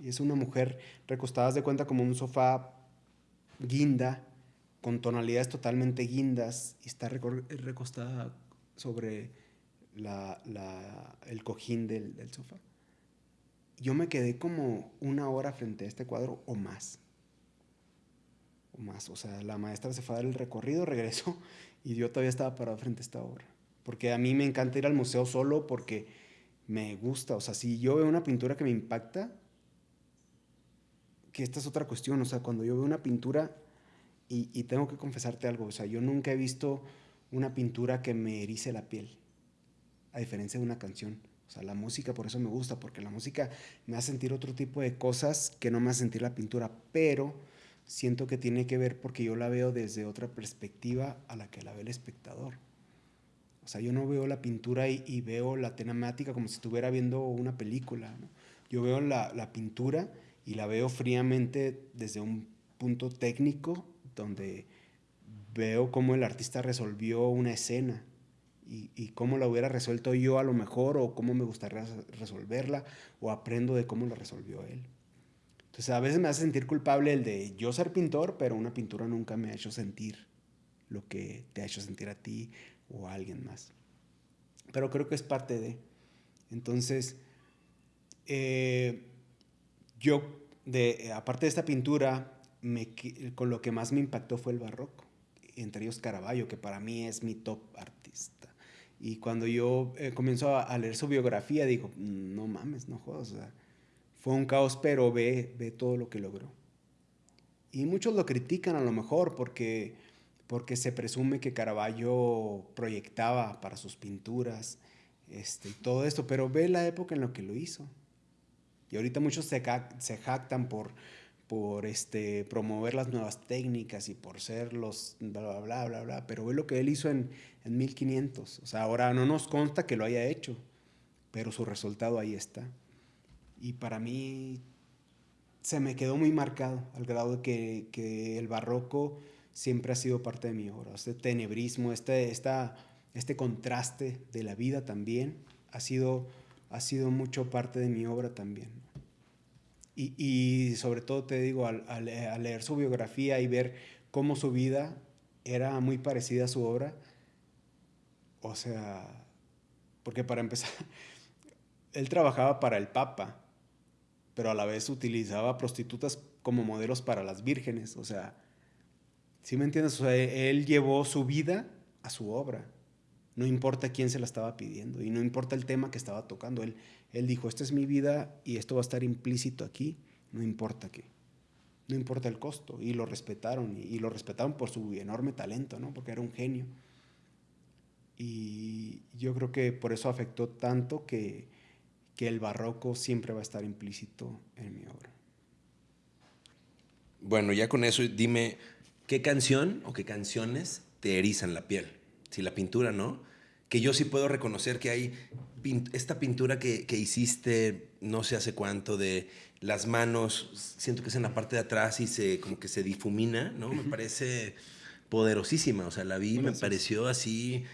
Y es una mujer recostada, de cuenta, como un sofá guinda, con tonalidades totalmente guindas, y está recostada sobre la, la, el cojín del, del, sofá. Yo me quedé como una hora frente a este cuadro o más. O más. O sea, la maestra se fue a dar el recorrido, regresó, y yo todavía estaba parado frente a esta obra. Porque a mí me encanta ir al museo solo porque me gusta. O sea, si yo veo una pintura que me impacta, que esta es otra cuestión, o sea, cuando yo veo una pintura, y, tengo que confesarte algo, o sea, yo nunca he visto una pintura que me erice la piel, a diferencia de una canción. O sea, la música por eso me gusta, porque la música me hace sentir otro tipo de cosas que no me hace sentir la pintura, pero siento que tiene que ver porque yo la veo desde otra perspectiva a la que la ve el espectador. O sea, yo no veo la pintura y, veo la temática como si estuviera viendo una película. Yo veo la, la, pintura y la veo fríamente desde un punto técnico, donde veo cómo el artista resolvió una escena y, y, cómo la hubiera resuelto yo a lo mejor o cómo me gustaría resolverla o aprendo de cómo la resolvió él. Entonces a veces me hace sentir culpable el de yo ser pintor, pero una pintura nunca me ha hecho sentir lo que te ha hecho sentir a ti o a alguien más. Pero creo que es parte de. Entonces, eh, yo, de, aparte de esta pintura, con lo que más me impactó fue el barroco, entre ellos Caravaggio, que para mí es mi top artista. Y cuando yo eh, a, leer su biografía, digo, no mames, no jodas, fue un caos, pero ve, ve todo lo que logró. Y muchos lo critican a lo mejor porque, porque se presume que Caravaggio proyectaba para sus pinturas este, todo esto, pero ve la época en la que lo hizo. Y ahorita muchos se, se jactan por, por este, promover las nuevas técnicas y por ser los bla, bla, bla, bla, pero ve lo que él hizo en, en 1500. O sea, ahora no nos consta que lo haya hecho, pero su resultado ahí está. Y para mí se me quedó muy marcado, al grado de que, que el barroco siempre ha sido parte de mi obra. Este tenebrismo, este, esta, este contraste de la vida también ha sido, ha sido mucho parte de mi obra también. Y, sobre todo te digo, al, leer su biografía y ver cómo su vida era muy parecida a su obra, o sea, porque para empezar, él trabajaba para el Papa, pero a la vez utilizaba prostitutas como modelos para las vírgenes, o sea, ¿sí me entiendes? O sea, él llevó su vida a su obra. No importa quién se la estaba pidiendo y no importa el tema que estaba tocando. Él, él dijo, esta es mi vida y esto va a estar implícito aquí, no importa qué. No importa el costo. Y lo respetaron, y, lo respetaron por su enorme talento, ¿no? Porque era un genio. Y yo creo que por eso afectó tanto que, que el barroco siempre va a estar implícito en mi obra. Bueno, ya con eso dime, ¿qué canción o qué canciones te erizan la piel? Si la pintura no, que yo sí puedo reconocer que hay esta pintura que, que, hiciste no sé hace cuánto de las manos, siento que es en la parte de atrás y se como que se difumina, ¿no? Me parece poderosísima, o sea, la vi, me pareció así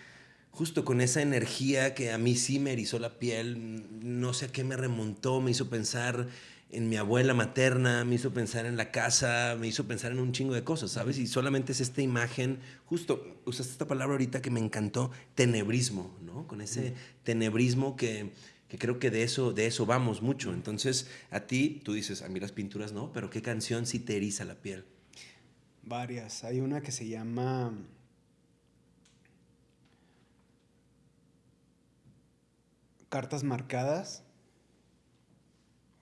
justo con esa energía que a mí sí me erizó la piel, no sé a qué me remontó, me hizo pensar en mi abuela materna, me hizo pensar en la casa, me hizo pensar en un chingo de cosas, ¿sabes? Y solamente es esta imagen, justo usaste esta palabra ahorita que me encantó, tenebrismo, ¿no? Con ese tenebrismo que, que creo que de eso, de eso vamos mucho. Entonces, a ti, tú dices, a mí las pinturas no, pero ¿qué canción sí te eriza la piel? Varias. Hay una que se llama... Cartas marcadas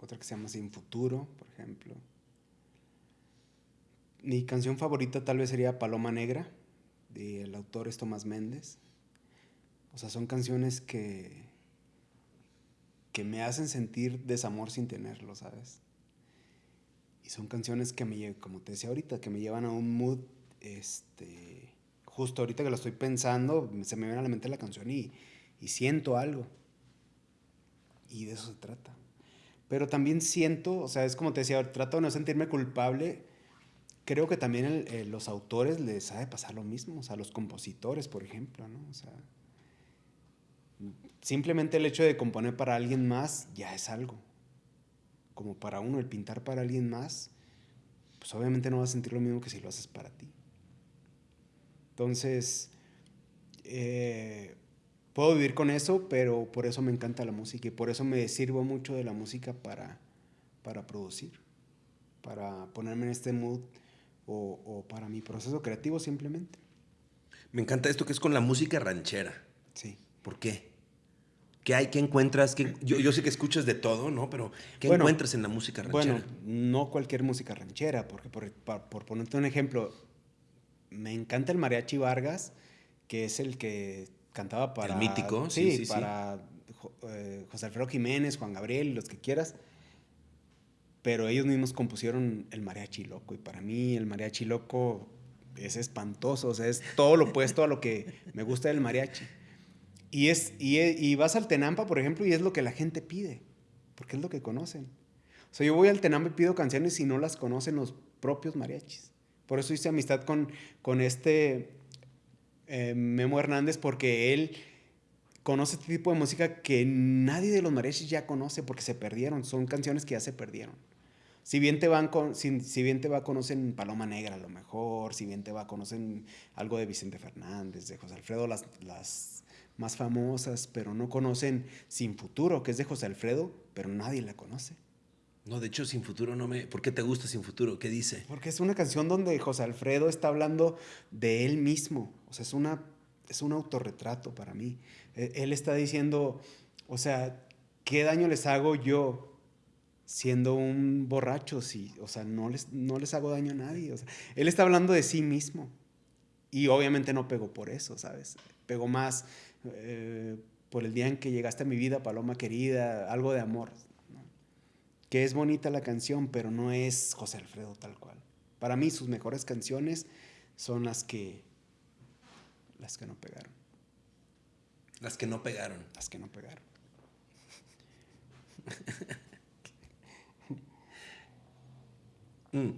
otra que se llama Sin Futuro, por ejemplo. Mi canción favorita tal vez sería Paloma Negra, del autor es Tomás Méndez. O sea, son canciones que, que me hacen sentir desamor sin tenerlo, ¿sabes? Y son canciones que me, como te decía ahorita, que me llevan a un mood, este, justo ahorita que lo estoy pensando, se me viene a la mente la canción y, y siento algo. Y de eso se trata. Pero también siento, o sea, es como te decía, trato de no sentirme culpable. Creo que también los autores les ha de pasar lo mismo, o sea, los compositores, por ejemplo, ¿no? O sea, simplemente el hecho de componer para alguien más ya es algo. Como para uno, el pintar para alguien más, pues obviamente no vas a sentir lo mismo que si lo haces para ti. Entonces, eh, puedo vivir con eso, pero por eso me encanta la música y por eso me sirvo mucho de la música para, para producir, para ponerme en este mood o, para mi proceso creativo simplemente. Me encanta esto que es con la música ranchera. Sí. ¿Por qué? ¿Qué hay? ¿Qué encuentras? yo, yo, sé que escuchas de todo, ¿no? Pero ¿qué encuentras en la música ranchera? Bueno, no cualquier música ranchera, porque por, por ponerte un ejemplo, me encanta el mariachi Vargas, que es el que cantaba para... El mítico, sí, sí, para eh, José Alfredo Jiménez, Juan Gabriel, los que quieras. Pero ellos mismos compusieron el mariachi loco. Y para mí el mariachi loco es espantoso. O sea, es todo lo opuesto a lo que me gusta del mariachi. Y, es, y, y vas al Tenampa, por ejemplo, y es lo que la gente pide. Porque es lo que conocen. O sea, yo voy al Tenampa y pido canciones y no las conocen los propios mariachis. Por eso hice amistad con, con este eh, Memo Hernández porque él conoce este tipo de música que nadie de los mariachis ya conoce porque se perdieron. Son canciones que ya se perdieron. Si bien te van con, si, si, bien te va conocen Paloma Negra a lo mejor, si bien te va conocen algo de Vicente Fernández, de José Alfredo, las, las más famosas, pero no conocen Sin Futuro, que es de José Alfredo, pero nadie la conoce. No, de hecho, Sin Futuro no me... ¿Por qué te gusta Sin Futuro? ¿Qué dice? Porque es una canción donde José Alfredo está hablando de él mismo. O sea, es, una, es un autorretrato para mí. E, él está diciendo, o sea, ¿qué daño les hago yo siendo un borracho? Si, o sea, no les, no les hago daño a nadie. O sea, él está hablando de sí mismo. Y obviamente no pegó por eso, ¿sabes? Pegó más eh, por el día en que llegaste a mi vida, Paloma querida, algo de amor que es bonita la canción, pero no es José Alfredo tal cual. Para mí sus mejores canciones son las que las que no pegaron. Las que no pegaron. Las que no pegaron. mm.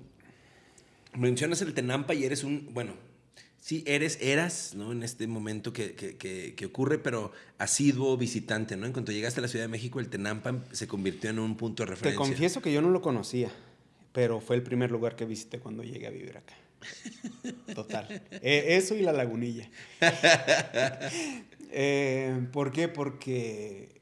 Mencionas el Tenampa y eres un, bueno, sí, eres, eras, ¿no? En este momento que, que, que, ocurre, pero asiduo visitante, ¿no? En cuanto llegaste a la Ciudad de México, el Tenampa se convirtió en un punto de referencia. Te confieso que yo no lo conocía, pero fue el primer lugar que visité cuando llegué a vivir acá. Total. Eh, eso y la lagunilla. eh, ¿Por qué? Porque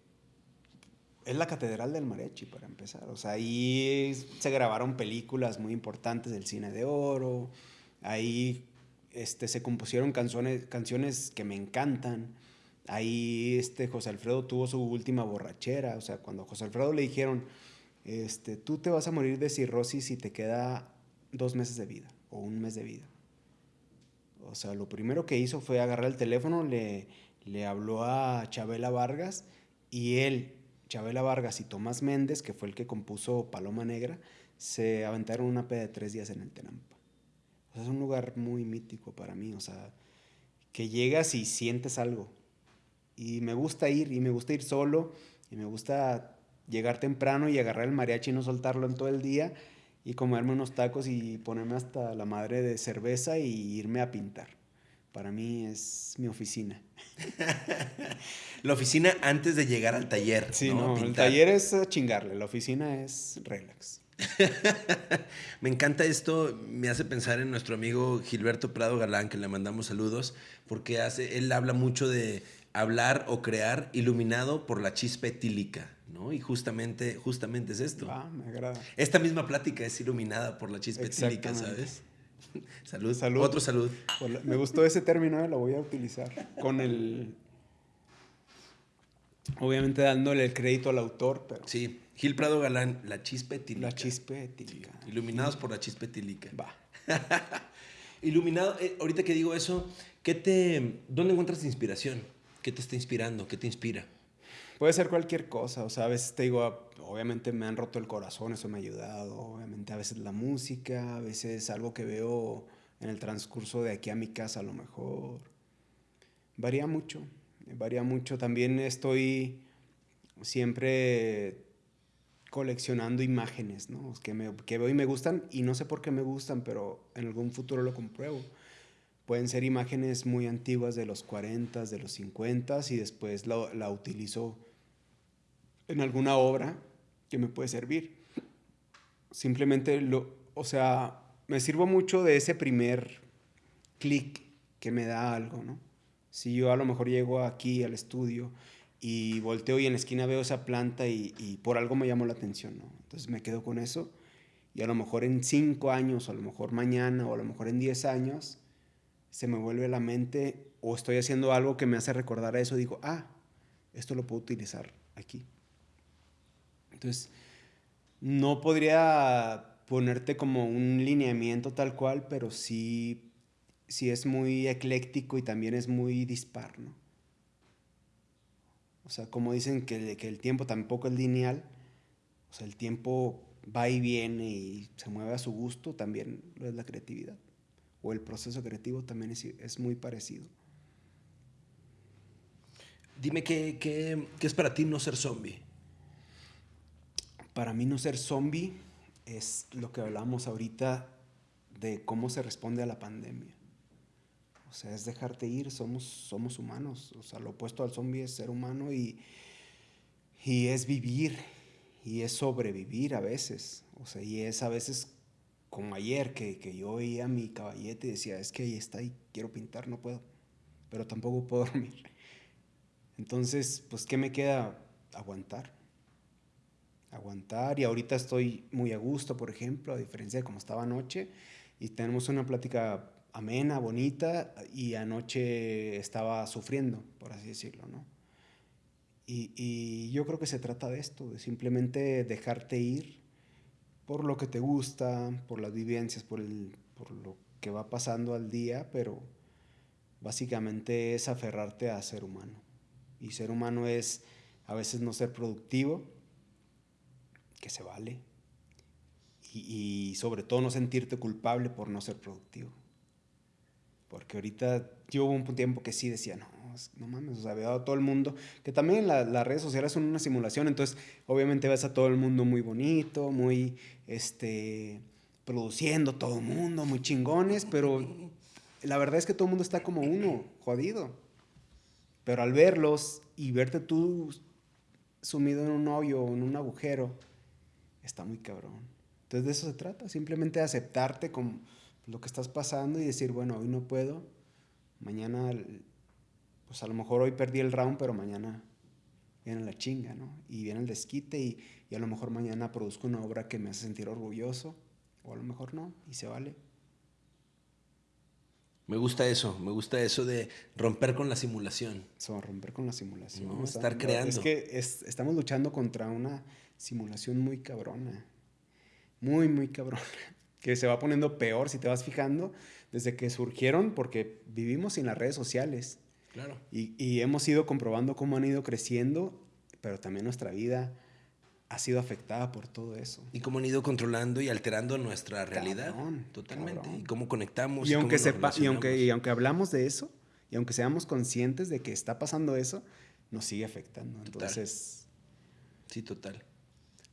es la catedral del mariachi, para empezar. O sea, ahí se grabaron películas muy importantes del cine de oro. Ahí este, se compusieron canciones, canciones que me encantan. Ahí este, José Alfredo tuvo su última borrachera. O sea, cuando a José Alfredo le dijeron, este, tú te vas a morir de cirrosis y te queda dos meses de vida o un mes de vida. O sea, lo primero que hizo fue agarrar el teléfono, le, le habló a Chabela Vargas y él, Chabela Vargas y Tomás Méndez, que fue el que compuso Paloma Negra, se aventaron una peda de tres días en el Tenampa es un lugar muy mítico para mí, o sea, que llegas y sientes algo. Y me gusta ir, y me gusta ir solo, y me gusta llegar temprano y agarrar el mariachi y no soltarlo en todo el día, y comerme unos tacos y ponerme hasta la madre de cerveza y irme a pintar. Para mí es mi oficina. la oficina antes de llegar al taller. Sí, no, el taller es chingarle, la oficina es relax. me encanta esto, me hace pensar en nuestro amigo Gilberto Prado Galán, que le mandamos saludos, porque hace, él habla mucho de hablar o crear iluminado por la chispa etílica, ¿no? Y justamente, justamente es esto. Ah, me agrada. Esta misma plática es iluminada por la chispa etílica, ¿sabes? salud. salud. Otro salud. Me gustó ese término, lo voy a utilizar. Con el. Obviamente dándole el crédito al autor, pero. Sí. Gil Prado Galán, La Chispa La Chispa Iluminados por La Chispa Va. Iluminado, eh, ahorita que digo eso, ¿qué te, ¿dónde encuentras inspiración? ¿Qué te está inspirando? ¿Qué te inspira? Puede ser cualquier cosa, o sea, a veces te digo, obviamente me han roto el corazón, eso me ha ayudado, obviamente a veces la música, a veces algo que veo en el transcurso de aquí a mi casa a lo mejor. Varía mucho, varía mucho. También estoy siempre coleccionando imágenes, ¿no? Que, me, que veo y me gustan y no sé por qué me gustan, pero en algún futuro lo compruebo. Pueden ser imágenes muy antiguas de los 40, de los 50 y después la, la utilizo en alguna obra que me puede servir. Simplemente, lo, o sea, me sirvo mucho de ese primer clic que me da algo, ¿no? Si yo a lo mejor llego aquí al estudio y volteo y en la esquina veo esa planta y, por algo me llamó la atención, ¿no? Entonces me quedo con eso y a lo mejor en cinco años, o a lo mejor mañana, o a lo mejor en diez años, se me vuelve a la mente o estoy haciendo algo que me hace recordar a eso, digo, ah, esto lo puedo utilizar aquí. Entonces, no podría ponerte como un lineamiento tal cual, pero sí, sí es muy ecléctico y también es muy dispar, ¿no? O sea, como dicen que, que el tiempo tampoco es lineal, o sea, el tiempo va y viene y se mueve a su gusto, también lo es la creatividad. O el proceso creativo también es, es muy parecido. Dime, ¿qué, ¿qué, qué, es para ti no ser zombie? Para mí no ser zombie es lo que hablamos ahorita de cómo se responde a la pandemia. O sea, es dejarte ir, somos, somos humanos. O sea, lo opuesto al zombie es ser humano y, y es vivir y es sobrevivir a veces. O sea, y es a veces como ayer que, que yo oía mi caballete y decía, es que ahí está y quiero pintar, no puedo. Pero tampoco puedo dormir. Entonces, pues, ¿qué me queda? Aguantar. Aguantar. Y ahorita estoy muy a gusto, por ejemplo, a diferencia de como estaba anoche. Y tenemos una plática amena, bonita, y anoche estaba sufriendo, por así decirlo, ¿no? Y, yo creo que se trata de esto, de simplemente dejarte ir por lo que te gusta, por las vivencias, por, lo que va pasando al día, pero básicamente es aferrarte a ser humano. Y ser humano es a veces no ser productivo, que se vale, y sobre todo no sentirte culpable por no ser productivo. Porque ahorita yo hubo un tiempo que sí decía, no, no mames, o sea, veo a todo el mundo, que también las redes sociales son una simulación, entonces obviamente ves a todo el mundo muy bonito, muy, este, produciendo todo el mundo, muy chingones, pero la verdad es que todo el mundo está como uno, jodido. Pero al verlos y verte tú sumido en un hoyo o en un agujero, está muy cabrón. Entonces de eso se trata, simplemente aceptarte con lo que estás pasando y decir, bueno, hoy no puedo, mañana pues a lo mejor hoy perdí el round, pero mañana viene la chinga, ¿no? Y viene el desquite y, y, a lo mejor mañana produzco una obra que me hace sentir orgulloso, o a lo mejor no, y se vale. Me gusta eso, me gusta eso de romper con la simulación. Eso, romper con la simulación. No, estar creando. Es que es, estamos luchando contra una simulación muy cabrona, muy, muy cabrona, que se va poniendo peor si te vas fijando desde que surgieron, porque vivimos sin las redes sociales Claro. Y, y, hemos ido comprobando cómo han ido creciendo, pero también nuestra vida ha sido afectada por todo eso. Y cómo han ido controlando y alterando nuestra realidad. Cabrón, Totalmente. Cabrón. Y cómo conectamos. Y, y aunque, sepa, y, aunque, y aunque hablamos de eso, y aunque seamos conscientes de que está pasando eso, nos sigue afectando. Entonces. Total. Sí, total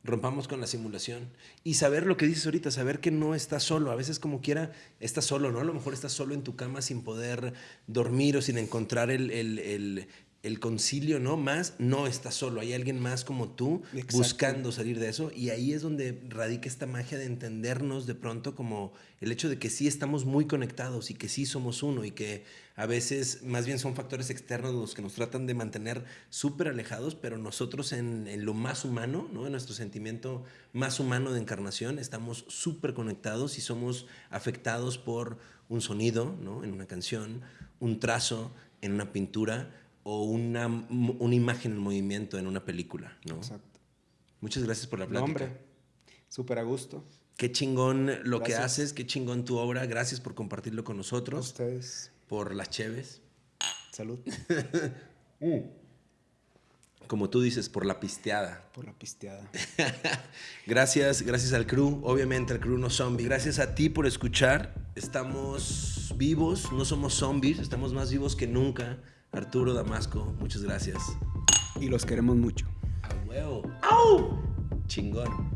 rompamos con la simulación y saber lo que dices ahorita, saber que no estás solo, a veces como quiera estás solo, ¿no? A lo mejor estás solo en tu cama sin poder dormir o sin encontrar el, el, el, el concilio, ¿no? Más, no estás solo, hay alguien más como tú Exacto. buscando salir de eso y ahí es donde radica esta magia de entendernos de pronto como el hecho de que sí estamos muy conectados y que sí somos uno y que a veces más bien son factores externos los que nos tratan de mantener súper alejados, pero nosotros en, en, lo más humano, ¿no? en nuestro sentimiento más humano de encarnación, estamos súper conectados y somos afectados por un sonido ¿no? en una canción, un trazo en una pintura o una, una imagen en movimiento en una película. ¿no? Exacto. Muchas gracias por la plática. No, hombre, súper a gusto. Qué chingón lo gracias. que haces, qué chingón tu obra. Gracias por compartirlo con nosotros. A ustedes por las cheves. Salud. mm. Como tú dices, por la pisteada. Por la pisteada. gracias, gracias al crew, obviamente al crew no zombie. Gracias a ti por escuchar. Estamos vivos, no somos zombies, estamos más vivos que nunca. Arturo Damasco, muchas gracias. Y los queremos mucho. A huevo. ¡Au! Chingón.